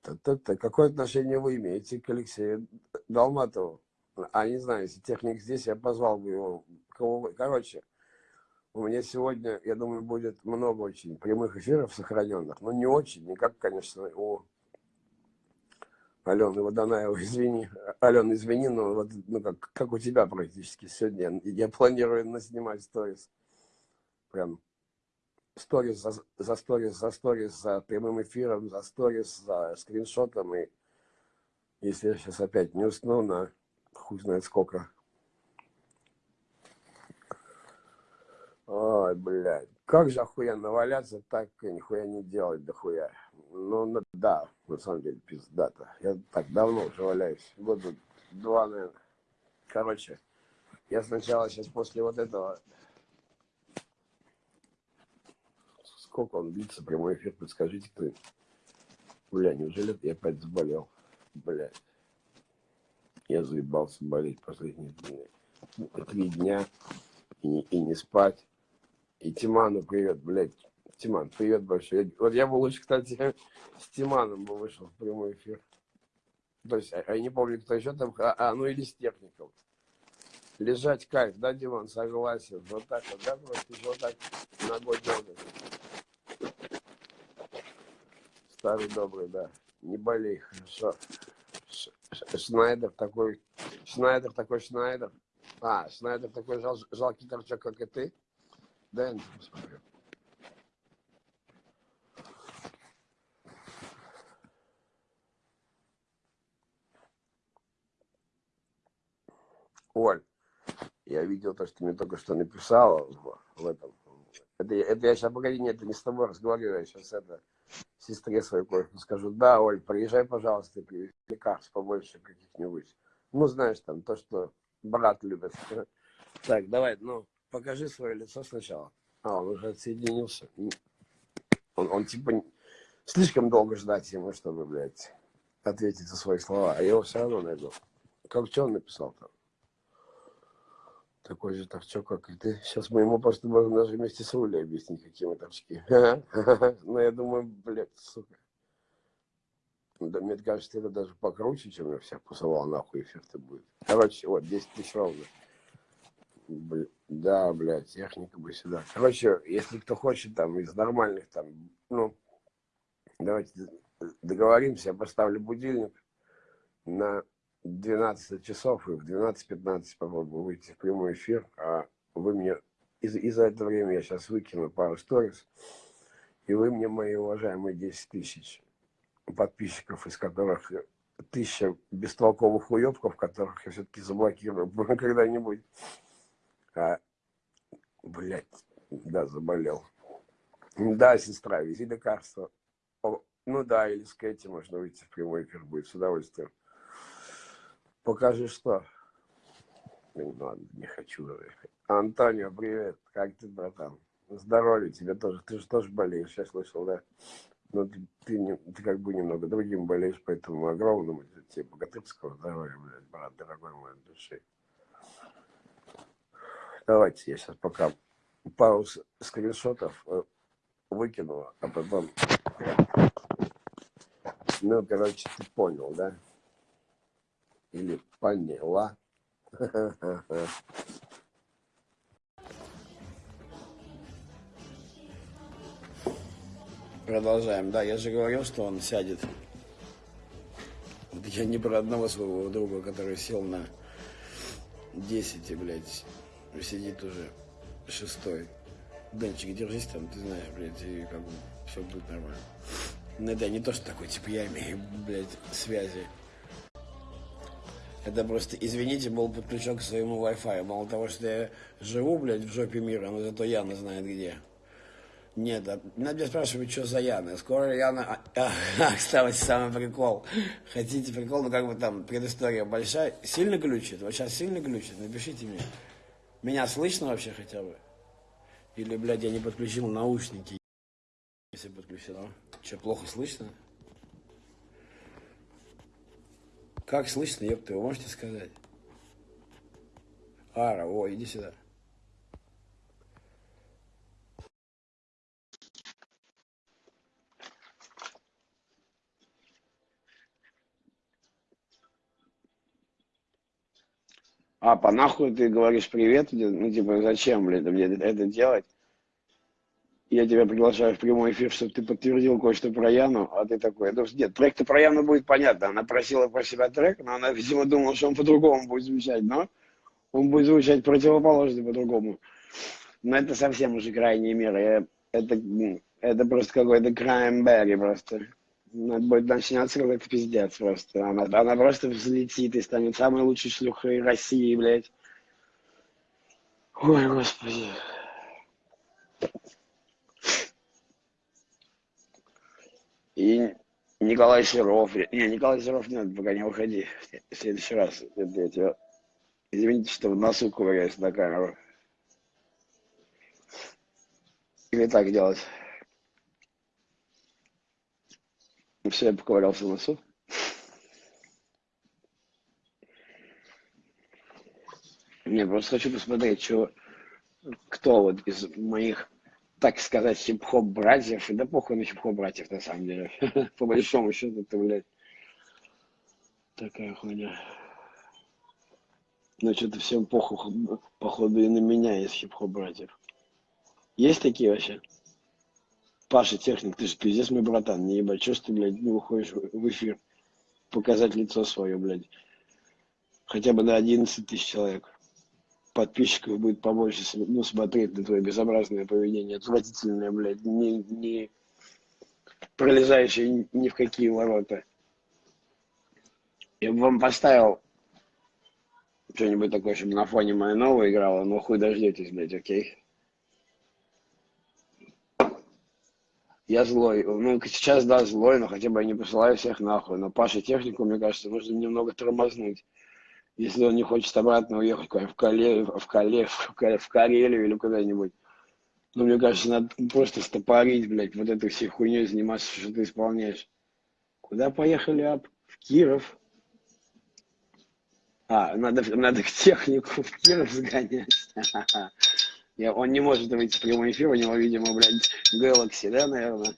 «Та-та-та, какое отношение вы имеете к Алексею Долматову? А не знаю, если техник здесь, я позвал бы его. Кого Короче, у меня сегодня, я думаю, будет много очень прямых эфиров сохраненных. Но не очень, не как, конечно, у Алены Водонаева, извини. Алена, извини, но вот, ну, как, как у тебя практически сегодня. Я планирую наснимать сторис. Прям сторис за, за сторис, за сторис, за прямым эфиром, за сторис, за скриншотом. И если я сейчас опять не усну на хуй знает сколько. Ой, блядь. Как же охуенно валяться, так и нихуя не делать дохуя. Ну, да, на самом деле, пиздато. Я так давно уже валяюсь. Года два, наверное. Короче, я сначала сейчас после вот этого... Сколько он длится, прямой эфир, подскажите, кто Бля, неужели я опять заболел? Блядь. Я заебался болеть последние дни. три дня и и не спать. И Тиману привет, блядь. Тиман, привет большой. Вот я бы лучше, кстати, с Тиманом бы вышел в прямой эфир. То есть, а- а я не помню, кто еще там, а, а, ну или с техником. Лежать кайф, да, Диман, согласен. Вот так вот, да, просто еще вот так ногой дергать. Старый добрый, да. Не болей, хорошо. Шнайдер такой, Шнайдер такой Шнайдер. А, Шнайдер такой жал, жалкий торчок, как и ты. Да, я посмотрю. Оль, я видел то, что ты мне только что написала в, этом. Это, это я сейчас, погоди, нет, не с тобой разговариваю, я сейчас это сестре своей кое-что скажу. Да, Оль, приезжай, пожалуйста, и привези лекарств побольше каких-нибудь. Ну, знаешь, там, то, что брат любит. Так, давай, ну, покажи свое лицо сначала. А, он уже отсоединился. Он, он типа, слишком долго ждать ему, чтобы, блядь, ответить за свои слова. А я его все равно найду. Как что он написал там? Такой же торчок, как и ты. Сейчас мы ему просто можем даже вместе с Рулей объяснить, какие мы торчки. Ну, я думаю, блядь, сука. Да, мне кажется, это даже покруче, чем я всех посылал нахуй эффекты будет. Короче, вот, 10 тысяч ровно. Да, блядь, техника бы сюда. Короче, если кто хочет там из нормальных там, ну, давайте договоримся, я поставлю будильник на 12 часов и в 12-15 попробую выйти в прямой эфир, а вы мне, и, и за это время я сейчас выкину пару сторис, и вы мне, мои уважаемые 10 тысяч подписчиков, из которых тысяча бестолковых уебков, которых я все-таки заблокирую когда-нибудь. А, блядь, да, заболел. Да, сестра, вези лекарства. Ну да, или с Кэти можно выйти в прямой эфир будет с удовольствием. Покажи что. Ну, ладно, не хочу. Антонио, привет. Как ты, братан? Здоровья тебе тоже. Ты же тоже болеешь, я слышал, да? Но ты, ты, не- ты как бы немного другим болеешь, поэтому огромному тебе богатырского здоровья, блядь, брат, дорогой мой души. Давайте я сейчас пока пару скриншотов э, выкину, а потом... Ну, короче, ты понял, да? Или поняла. Продолжаем. Да, я же говорил, что он сядет. Я не про одного своего друга, который сел на 10, блядь, сидит уже шестой. Денчик, держись там, ты знаешь, блядь, и как бы все будет нормально. Ну, это не то, что такой, типа, я имею, блядь, связи. Это просто, извините, был подключен к своему Wi-Fi. Мало того, что я живу, блядь, в жопе мира, но зато Яна знает где. Нет, а, надо спрашивать, что за Яна. Скоро Яна... А, а, кстати, самый прикол. Хотите прикол, ну как бы там предыстория большая. Сильно глючит? Вот сейчас сильно глючит? Напишите мне. Меня слышно вообще хотя бы? Или, блядь, я не подключил наушники. Если подключено. Что, плохо слышно? Как слышно, ёпта, вы можете сказать? Ара, о, иди сюда. А, по нахуй ты говоришь привет, ну типа зачем, блядь, мне это делать? Я тебя приглашаю в прямой эфир, чтобы ты подтвердил кое-что про Яну, а ты такой, ну, нет, трек-то про Яну будет понятно, она просила про себя трек, но она, видимо, думала, что он по-другому будет звучать, но он будет звучать противоположно по-другому. Но это совсем уже крайние меры, это, это просто какой-то краймберри просто. Надо будет начинаться какой-то пиздец просто. Она, она просто взлетит и станет самой лучшей шлюхой России, блядь. Ой, господи. И Николай Серов. Не, Николай Серов не надо, пока не уходи. В следующий раз. Это я тебя... Извините, что в носу ковыряюсь на камеру. Или так делать. Все, я поковырялся в носу. Не, просто хочу посмотреть, что, кто вот из моих, так сказать, хип-хоп братьев, да похуй на хип-хоп братьев, на самом деле, по большому счету, это, блядь, такая хуйня. Ну, что-то всем похуй, походу, и на меня из хип-хоп братьев. Есть такие вообще? Паша, техник, ты же пиздец мой братан, не ебать, что ж ты, блядь, не выходишь в эфир показать лицо свое, блядь. Хотя бы на 11 тысяч человек. Подписчиков будет побольше, ну, смотреть на твое безобразное поведение, отвратительное, блядь, не, не пролезающее ни в какие ворота. Я бы вам поставил что-нибудь такое, чтобы на фоне моей новой играла, но хуй дождетесь, блядь, окей? Я злой. Ну, сейчас, да, злой, но хотя бы я не посылаю всех нахуй. Но Паша технику, мне кажется, нужно немного тормознуть. Если он не хочет обратно уехать в, Кале, в, Кале, в, Карелию или куда-нибудь. Ну, мне кажется, надо просто стопорить, блядь, вот этой всей хуйней заниматься, что ты исполняешь. Куда поехали, Ап? В Киров. А, надо, надо к технику в Киров сгонять. Он не может выйти в прямой эфир, у него, видимо, блядь, Galaxy, да, наверное?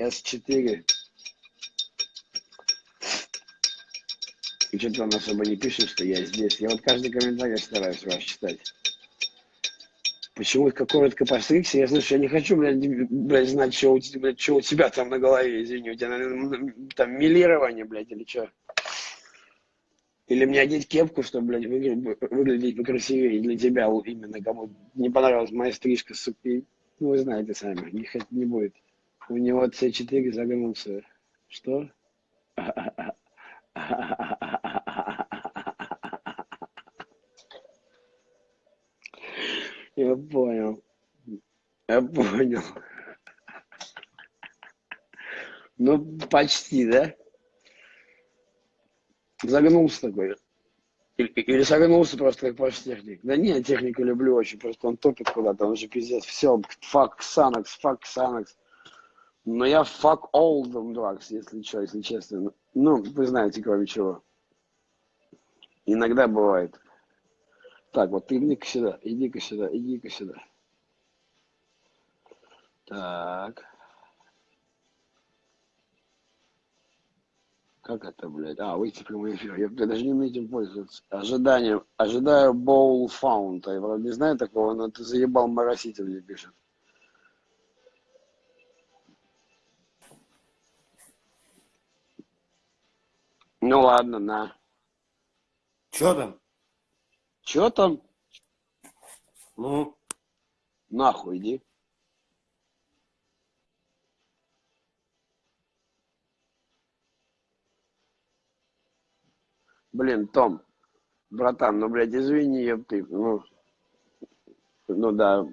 S4. И что-то он особо не пишет, что я здесь. Я вот каждый комментарий стараюсь ваш читать. Почему как коротко постригся? Я, слушай, я не хочу, блядь, блядь знать, что у, тебя, блядь, что у тебя там на голове, извини. У тебя, наверное, там милирование, блядь, или что? Или мне одеть кепку, чтобы, блядь, выглядеть, выглядеть покрасивее для тебя именно, кому не понравилась моя стрижка, сука. Ну, вы знаете сами, не, не будет. У него C4 загнулся. Что? Я понял. Я понял. Ну, почти, да? Загнулся такой. Или, или загнулся просто как ваш техник. Да не, техника люблю очень, просто он топит куда-то, он же пиздец. Все, фак Санакс, фак Санакс. Но я all them drugs, если что, если честно. Ну, вы знаете, кроме чего. Иногда бывает. Так, вот иди-ка сюда, иди-ка сюда, иди-ка сюда. Так. Как это, блядь? А, выйти в прямой эфир. Я, я даже не умею этим пользоваться. Ожидание. Ожидаю Боул Фаунта. Я вроде не знаю такого, но ты заебал моросить мне пишет. Ну ладно, на. Чё там? Чё там? Ну, Нахуй иди. Блин, Том, братан, ну, блядь, извини, ёпты, ну, ну да,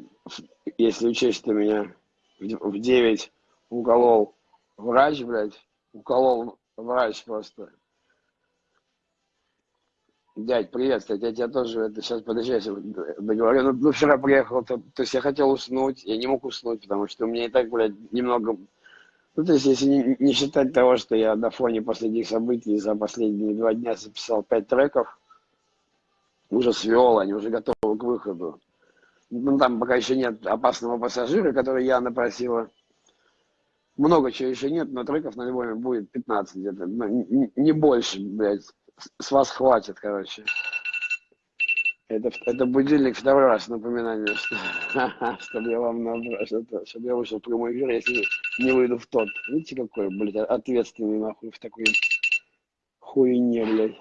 если учесть, что меня в 9 уколол врач, блядь, уколол врач просто. Дядь, привет, кстати, я тебя тоже, это сейчас, подожди, я договорю, ну, ну, вчера приехал, то, то есть я хотел уснуть, я не мог уснуть, потому что у меня и так, блядь, немного, ну, то есть если не, не считать того, что я на фоне последних событий за последние два дня записал пять треков, уже свел, они уже готовы к выходу. Ну, там пока еще нет опасного пассажира, который я напросила. Много чего еще нет, но треков на альбоме будет 15 где-то, ну, не, не больше, блядь. С- вас хватит, короче. Это, это будильник второй раз напоминание, что, чтобы я вам набрал, что, чтобы я вышел в прямой эфир, если не выйду в тот. Видите, какой, блядь, ответственный нахуй в такой хуйне, блядь.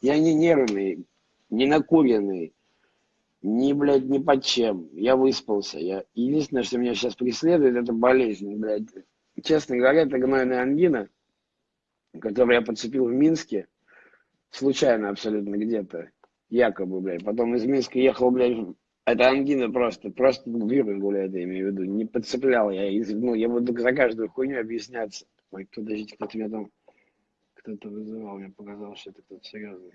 Я не нервный, не накуренный, ни, блядь, ни под чем. Я выспался. Я... Единственное, что меня сейчас преследует, это болезнь, блядь. Честно говоря, это гнойная ангина, которую я подцепил в Минске, случайно абсолютно где-то, якобы, блядь. Потом из Минска ехал, блядь, это ангина просто, просто вирус, блядь, я имею в виду. Не подцеплял я, из- ну, я буду за каждую хуйню объясняться. Ой, подождите, кто-то меня там, кто-то вызывал, мне показалось, что это кто-то серьезный.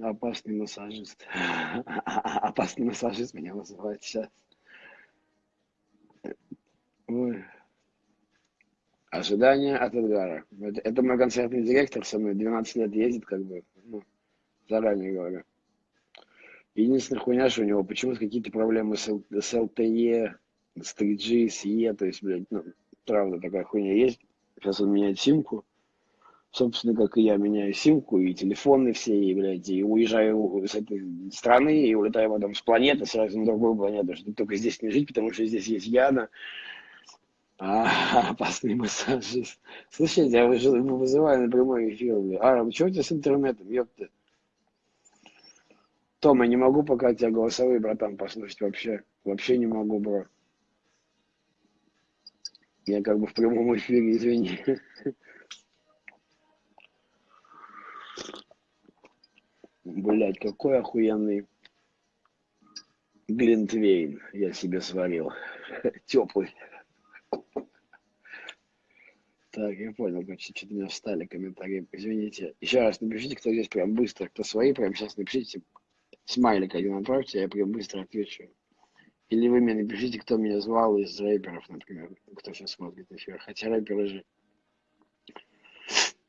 Опасный массажист. Опасный массажист меня вызывает сейчас. Ой. Ожидание от Эдгара. Это, это мой концертный директор со мной 12 лет ездит, как бы, ну, заранее говорю. Единственная хуйня, что у него почему-то какие-то проблемы с, с LTE, с 3G, с E, то есть, блядь, ну, правда, такая хуйня есть. Сейчас он меняет симку. Собственно, как и я меняю симку, и телефоны все, и, блядь, и уезжаю с этой страны, и улетаю потом с планеты сразу на другую планету, чтобы только здесь не жить, потому что здесь есть Яна, а, опасный массажист. Слушайте, я выжил- вызываю на прямой эфир. А, что у тебя с интернетом, ёпта? Том, я не могу пока тебя голосовые, братан, послушать вообще. Вообще не могу, бро. Я как бы в прямом эфире, извини. Блять, какой охуенный глинтвейн я себе сварил. Теплый. Так, я понял, короче, что-то меня встали комментарии. Извините. Еще раз напишите, кто здесь прям быстро, кто свои, прям сейчас напишите. Смайлик один отправьте, я прям быстро отвечу. Или вы мне напишите, кто меня звал из рэперов, например, кто сейчас смотрит эфир. Хотя рэперы же,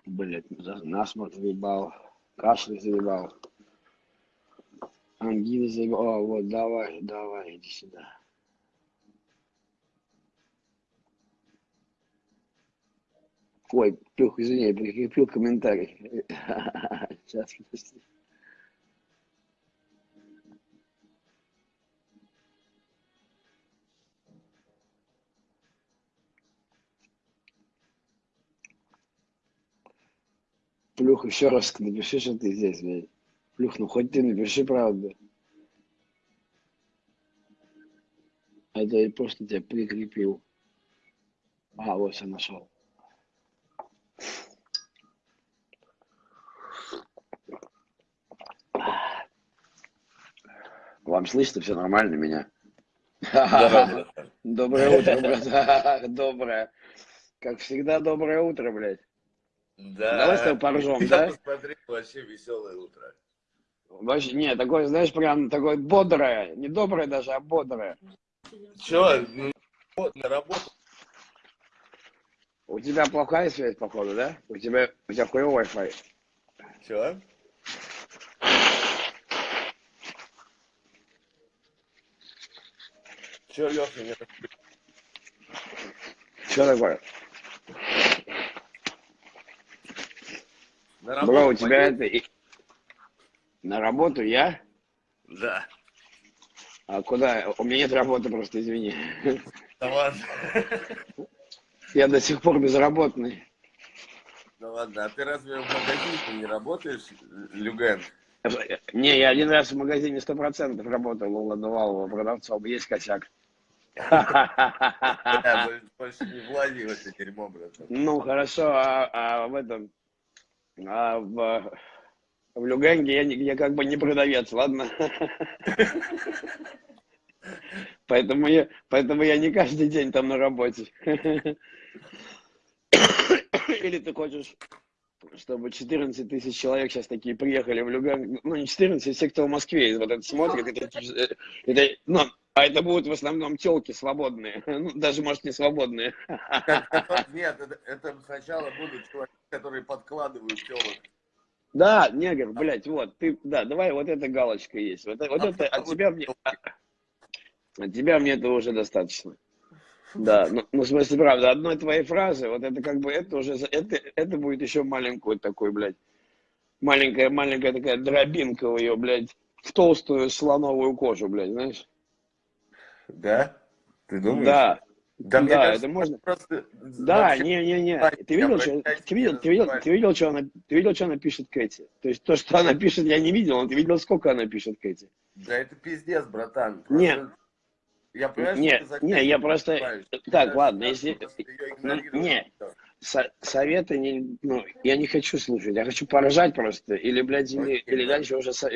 блядь, насморк заебал, кашель заебал, ангина заебал. О, вот, давай, давай, иди сюда. Ой, извини, я прикрепил комментарий. Сейчас, подожди. Плюх, еще раз напиши, что ты здесь, блядь. Плюх, ну хоть ты напиши правду. А это я просто тебя прикрепил. А, вот я нашел. Вам слышно все нормально меня? да, да. Доброе утро, брат. Доброе. Как всегда, доброе утро, блядь. Да. Давай с тобой поржем, Я да? посмотрел, вообще веселое утро. Вообще, не, такое, знаешь, прям такое бодрое. Не доброе даже, а бодрое. Че, ну, вот, на работу? У тебя плохая связь, походу, да? У тебя, у тебя хуевой Wi-Fi. Че? Че, Леша, не Что такое? На Бро, у работу тебя пойдёшь? это... На работу я? Да. А куда? У меня нет работы просто, извини. Да ладно. Я до сих пор безработный. Да ладно. А ты разве в магазине не работаешь, Люген? Не, я один раз в магазине сто процентов работал у ладовалого продавцом. Есть косяк. Больше- не влази в это дерьмо, братан. Ну, хорошо, а, а в этом... А в, в Люганге я, я как бы не продавец, ладно? Поэтому я, поэтому я не каждый день там на работе. Или ты хочешь, чтобы 14 тысяч человек сейчас такие приехали в Люган, ну не 14, все, кто в Москве вот это смотрит, это, это- ну, а это будут в основном телки свободные, ну, даже, может, не свободные. Нет, это, это сначала будут чуваки, которые подкладывают телок. Да, негр, блядь, вот, ты, да, давай, вот эта галочка есть, вот, вот это, от тебя мне, от тебя мне этого уже достаточно. Да, ну, ну, в смысле, правда, одной твоей фразы, вот это как бы, это уже, это, это будет еще маленькую такой, блядь, маленькая, маленькая такая дробинка в ее, блядь, в толстую слоновую кожу, блядь, знаешь? Да? Ты думаешь? Да, Да, мне да, кажется, это можно. просто... Да, не-не-не, ты видел, что, ты видел, ты видел, ты видел, что она, ты видел, что она пишет Кэти? То есть то, что она пишет, я не видел, но ты видел, сколько она пишет Кэти? Да это пиздец, братан. Нет. Я понимаю, Не, что ты не, я просто- так, Знаешь, ладно, если- ну, не. Со- советы не, ну, я не хочу слушать, я хочу поражать просто, или, блядь, или, Окей, или да. дальше уже со-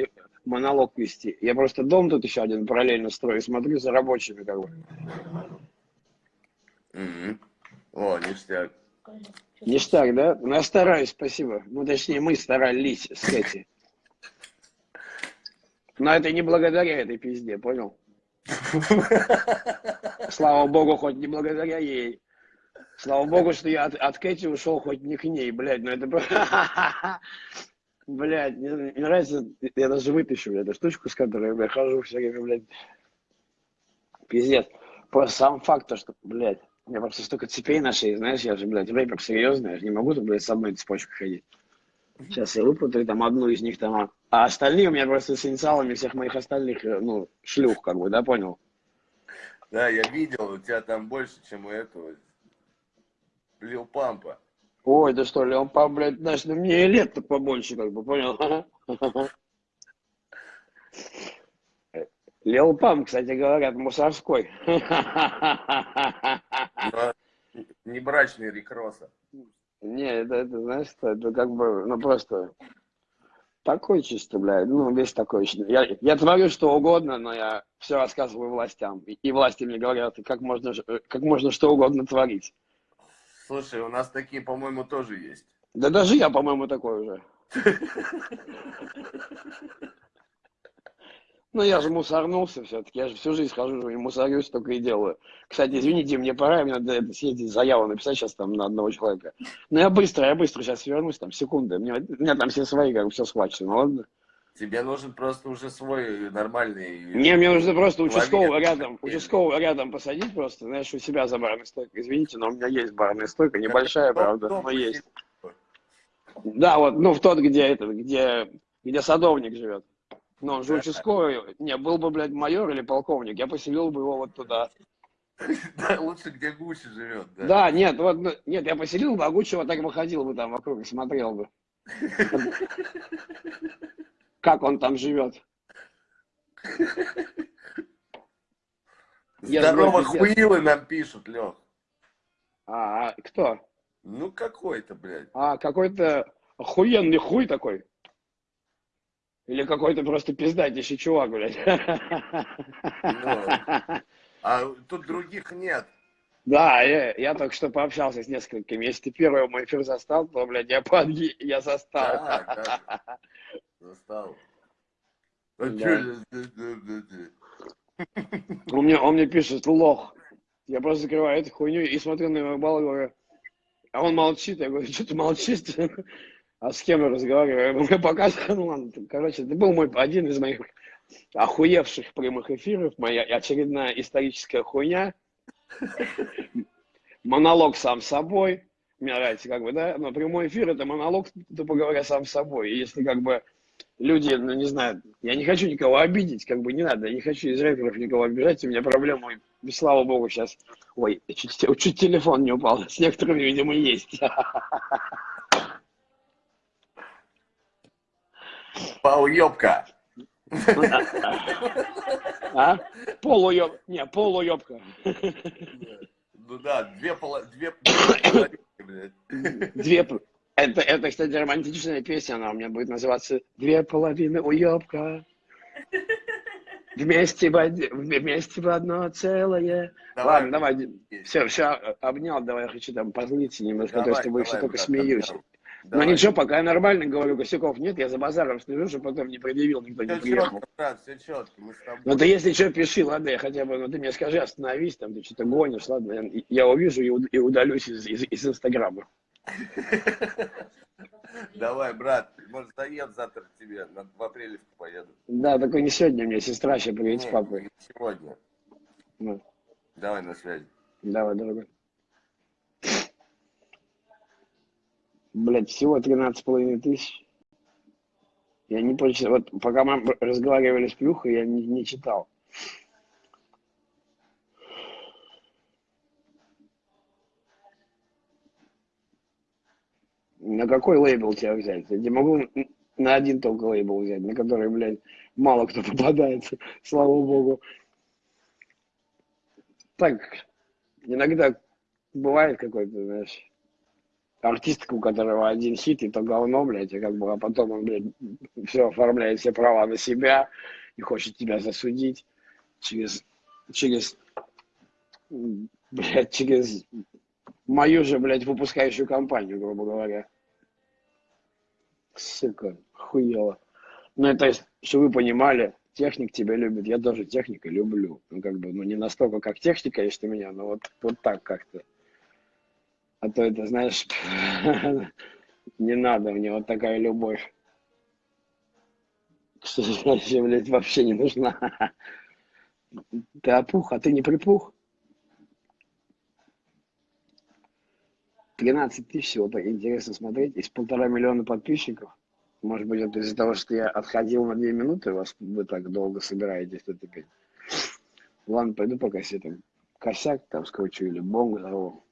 монолог вести. Я просто дом тут еще один параллельно строю, смотрю за рабочими, как бы. Мгм. О, ништяк. Ништяк, да? Ну, я стараюсь, спасибо. Ну, точнее, мы старались с Кэти. Но это не благодаря этой пизде, понял? Слава богу, хоть не благодаря ей. Слава богу, что я от, от Кэти ушел хоть не к ней, блядь, ну это... Блядь, мне, мне нравится, я даже вытащу эту штучку, с которой я хожу все время, блядь. Пиздец. Просто сам факт, то, что, блядь, у меня просто столько цепей на шее, знаешь, я же, блядь, рэпер серьезный, я же не могу, блядь, с одной цепочкой ходить. Сейчас я выпутаю там одну из них там, а- а остальные у меня просто с инициалами всех моих остальных, э, ну, шлюх, как бы, да, понял? Да, я видел, у тебя там больше, чем у этого. Лил Пампа. Ой, да что ли, он, по, блядь, знаешь, ну мне и лет-то побольше, как бы, понял? Лил Пам, кстати, говорят, мусорской. Не брачный Рикроса. Не, это, это, знаешь, что, это как бы, ну просто такой чисто, блядь, ну весь такой. Я, я творю что угодно, но я все рассказываю властям. И, и власти мне говорят, как можно, э, как можно что угодно творить. Слушай, у нас такие, по-моему, тоже есть. Да даже я, по-моему, такой уже. Ну, я же мусорнулся все-таки. Я же всю жизнь хожу и мусорюсь, только и делаю. Кстати, извините, мне пора, мне надо это, съездить заяву написать сейчас там на одного человека. Ну, я быстро, я быстро сейчас вернусь, там, секунды. Мне, у меня там все свои, как бы, все схвачено, ладно? Тебе нужен просто уже свой нормальный... Не, мне нужно просто участкового рядом, участкового рядом посадить просто, знаешь, у себя за барной стойкой. Извините, но у меня есть барная стойка, небольшая, правда, но есть. Да, вот, ну, в тот, где этот, где, где садовник живет. Ну, он же участковый. Не, был бы, блядь, майор или полковник, я поселил бы его вот туда. Да, лучше, где Гуччи живет, да? Да, нет, вот, ну, нет, я поселил бы, а Гуччи вот так бы ходил бы там вокруг и смотрел бы. Как он там живет. Здорово, хуилы нам пишут, Лех. А, а кто? Ну, какой-то, блядь. А, какой-то охуенный хуй такой. Или какой-то просто пиздатейший чувак, блядь. А тут других нет. Да, я, я только что пообщался с несколькими. Если ты первый мой эфир застал, то, блядь, я подги, я застал. Да, да. Застал. А Да. чё. Он мне, он мне пишет, лох. Я просто закрываю эту хуйню и смотрю на его балл и говорю, а он молчит. Я говорю, что ты молчишь? А с кем я разговариваю? Мне показывает, ну ладно. Короче, это был мой, один из моих охуевших прямых эфиров, моя очередная историческая хуйня. монолог сам собой. Мне нравится, как бы, да, но прямой эфир это монолог, тупо говоря, сам собой. И если как бы люди, ну не знаю, я не хочу никого обидеть, как бы не надо, я не хочу из рэперов никого обижать, у меня проблема, и, слава богу, сейчас, ой, чуть, чуть телефон не упал, с некоторыми, видимо, есть. Полуёбка. А? Полуёб... Не, полуёбка. Ну да, две поло... Две. Две... Это, это, кстати, романтичная песня, она у меня будет называться «Две половины уёбка». Вместе в, од- вместе в одно целое. Давай. Ладно, давай. Все, все, обнял, давай, я хочу там позлиться немножко, а то Давай, с тобой все давай, только смеюсь. Но Давай. ничего, пока я нормально говорю, косяков нет, я за базаром слежу, чтобы потом не предъявил, никто не Все приехал. четко, брат, все четко. Мы с тобой. Ну ты если что, пиши, ладно, я хотя бы, ну ты мне скажи, остановись, там ты что-то гонишь, ладно, я, я увижу и, и удалюсь из, из, из Инстаграма. Давай, брат, может, заеду завтра к тебе, в апрелевку поеду. Да, только не сегодня, мне сестра сейчас приедет с Не, папой. Сегодня. Ну, Давай на связи. давай, дорогой. Блять, всего 13,5 тысяч. Я не прочитал, вот пока мы разговаривали с Плюхой, я не, не читал. На какой лейбл тебя взять? Я не могу на один только лейбл взять, на который, блядь, мало кто попадается, слава богу. Так, иногда бывает какой-то, знаешь, артист, у которого один хит, и то говно, блядь, и как бы, а потом он, блядь, все оформляет все права на себя и хочет тебя засудить через, через, блядь, через мою же, блядь, выпускающую компанию, грубо говоря. Сука, хуево. Ну, это, чтобы вы понимали, техник тебя любит, я тоже техника люблю. Ну, как бы, ну, не настолько, как техника есть меня, но вот, вот так как-то. А то это, знаешь, не надо мне вот такая любовь. Что значит, блядь, вообще не нужна. Ты опух, а ты не припух. 13 тысяч всего так интересно смотреть. Из полтора миллиона подписчиков. Может быть, это из-за того, что я отходил на две минуты, вас вы так долго собираетесь тут опять. Ладно, пойду пока себе там косяк там скручу или бомбу взорву.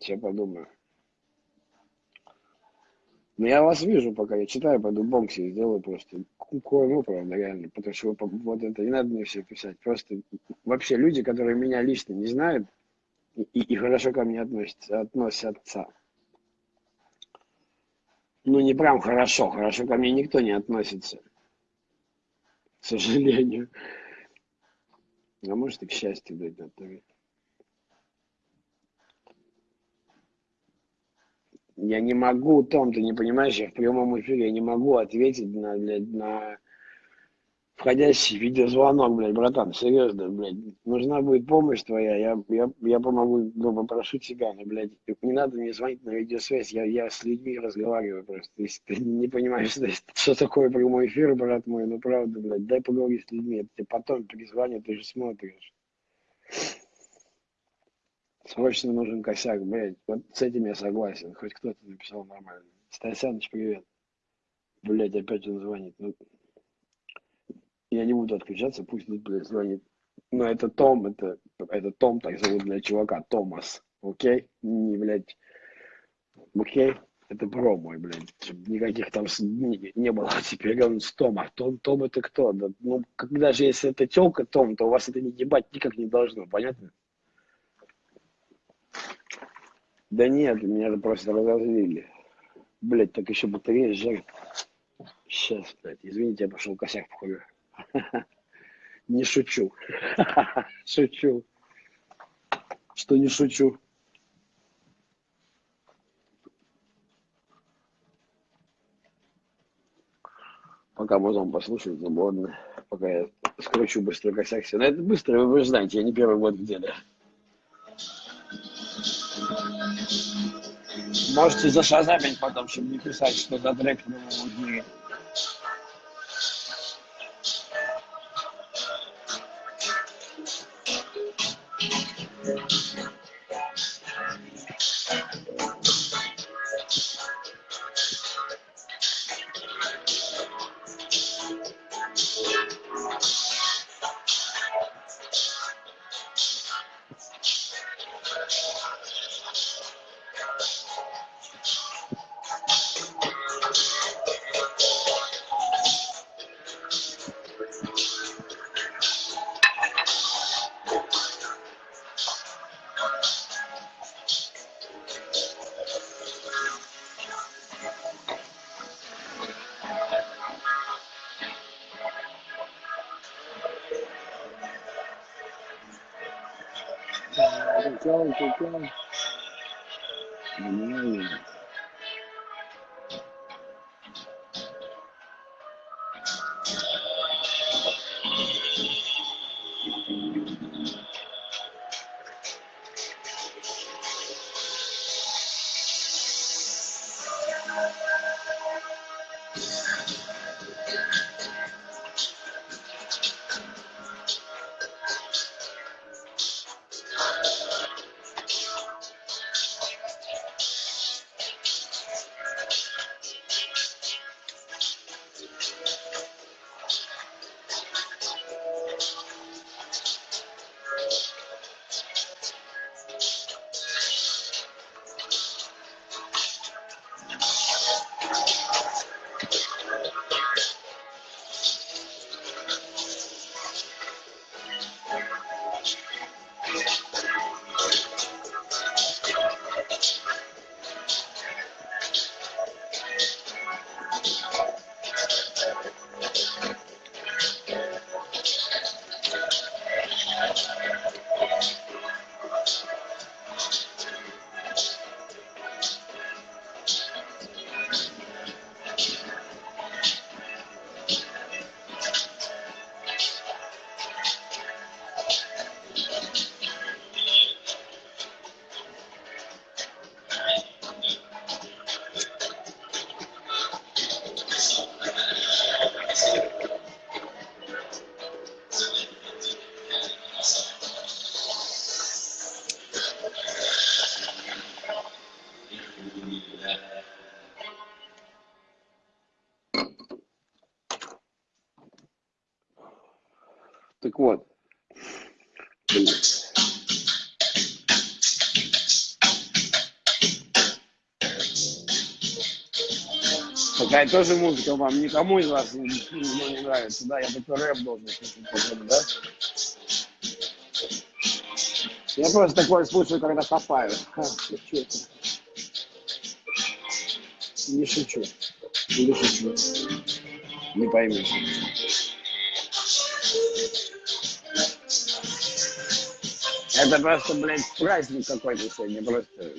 Сейчас подумаю. Ну, я вас вижу, пока я читаю, пойду себе сделаю просто. Корму, правда, реально. Потому что вот это не надо мне все писать. Просто вообще люди, которые меня лично не знают и, и- хорошо ко мне относятся, относятся. Ну, не прям хорошо. Хорошо ко мне никто не относится. К сожалению. А может и к счастью, блядь, на Я не могу, Том, ты не понимаешь, я в прямом эфире я не могу ответить на, блядь, на входящий видеозвонок, блядь, братан, серьезно, блядь. Нужна будет помощь твоя, я, я, я помогу, ну, попрошу тебя, но, блядь, не надо мне звонить на видеосвязь, я, я с людьми разговариваю просто. Если ты не понимаешь, что, что такое прямой эфир, брат мой, ну, правда, блядь, дай поговорить с людьми, я тебе потом перезвоню, ты же смотришь. Срочно нужен косяк, блядь. Вот с этим я согласен. Хоть кто-то написал нормально. Стасяныч, привет. Блядь, опять он звонит. Ну, я не буду отключаться, пусть блядь, звонит. Но это Том, это, это Том, так зовут, блядь, чувака, Томас. Окей? Не, блядь, окей? Это бро мой, блядь. Никаких там не, не было. Теперь он с Том. А Том, Том это кто? Да, ну, когда же если это телка Том, то у вас это не ебать никак не должно, понятно? Да нет, меня просто разозлили. Блять, так еще батарея жарит. Сейчас, блядь, извините, я пошел косяк походу. Не шучу. Шучу. Что не шучу. Пока музон послушать, свободно. Пока я скручу быстро косяк. Но это быстро, вы же знаете, я не первый год в деле. Можете зашазамить потом, чтобы не писать, что за трек в Такая тоже музыка вам никому из вас не, не, не нравится, да? Я только рэп должен слушать, да? Я просто такое слушаю, когда копаю. Не шучу. Или шучу. Не поймешь. Это просто, блядь, праздник какой-то сегодня. Просто,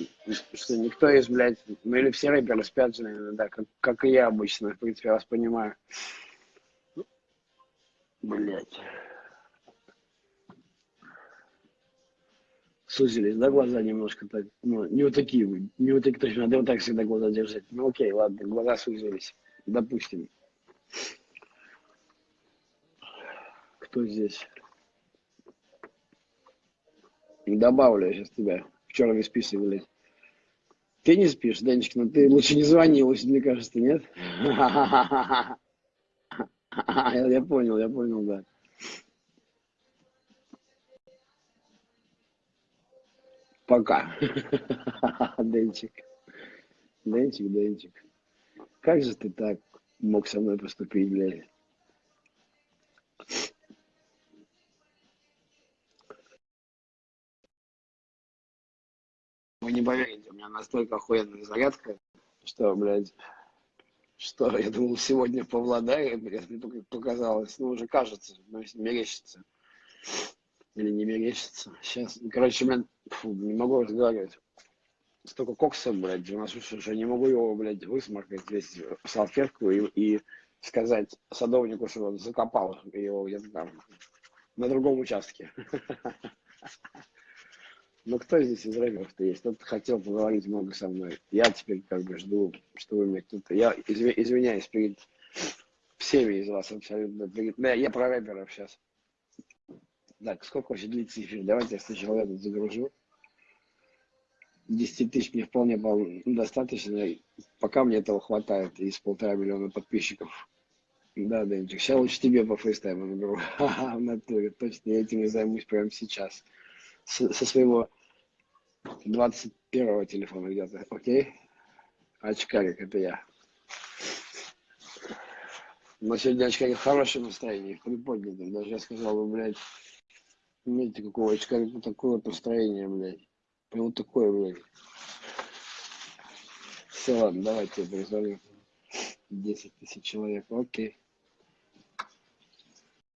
что никто из, блядь, ну или все рэперы спят же, наверное, да, как, как и я обычно. В принципе, я вас понимаю. Блядь. Сузились, да, глаза немножко так, ну, не вот такие, не вот такие, точно, надо вот так всегда глаза держать. Ну, окей, ладно, глаза сузились, допустим. Кто здесь? Добавлю я сейчас тебя в черный список, блядь. Ты не спишь, Денечка, но ты лучше не звони, лучше, мне кажется, нет? Я понял, я понял, да. Пока. Денчик. Денчик, Денчик. Как же ты так мог со мной поступить, блядь? Вы не поверите, у меня настолько охуенная зарядка, что, блядь, что я думал сегодня в блядь, мне только показалось, ну, уже кажется, ну, если мерещится. Или не мерещится. Сейчас, короче, блядь, фу, не могу разговаривать. Столько кокса, блядь, у нас уже не могу его, блядь, высморкать весь в салфетку и, и сказать садовнику, что он закопал его где-то там на другом участке. Ну кто здесь из рэперов-то есть? Кто-то хотел поговорить много со мной. Я теперь как бы жду, что вы мне кто-то... Я изв... извиняюсь перед всеми из вас абсолютно. Перед... Да, я про рэперов сейчас. Так, сколько вообще длится эфир? Давайте я сначала этот загружу. 10 тысяч мне вполне достаточно. Пока мне этого хватает из полтора миллиона подписчиков. Да, Денчик, сейчас лучше тебе по фейстайму наберу. Ха-ха, в натуре. Точно, я этим и займусь прямо сейчас. С, со своего 21 телефона где-то, окей? Очкарик, это я. Но сегодня очкарик в хорошем настроении, приподнятом. Даже я сказал бы, блядь, Видите, какого очкарика такое вот настроение, блядь. Прям вот такое, блядь. Все, ладно, давайте перезвоню. 10 тысяч человек, окей.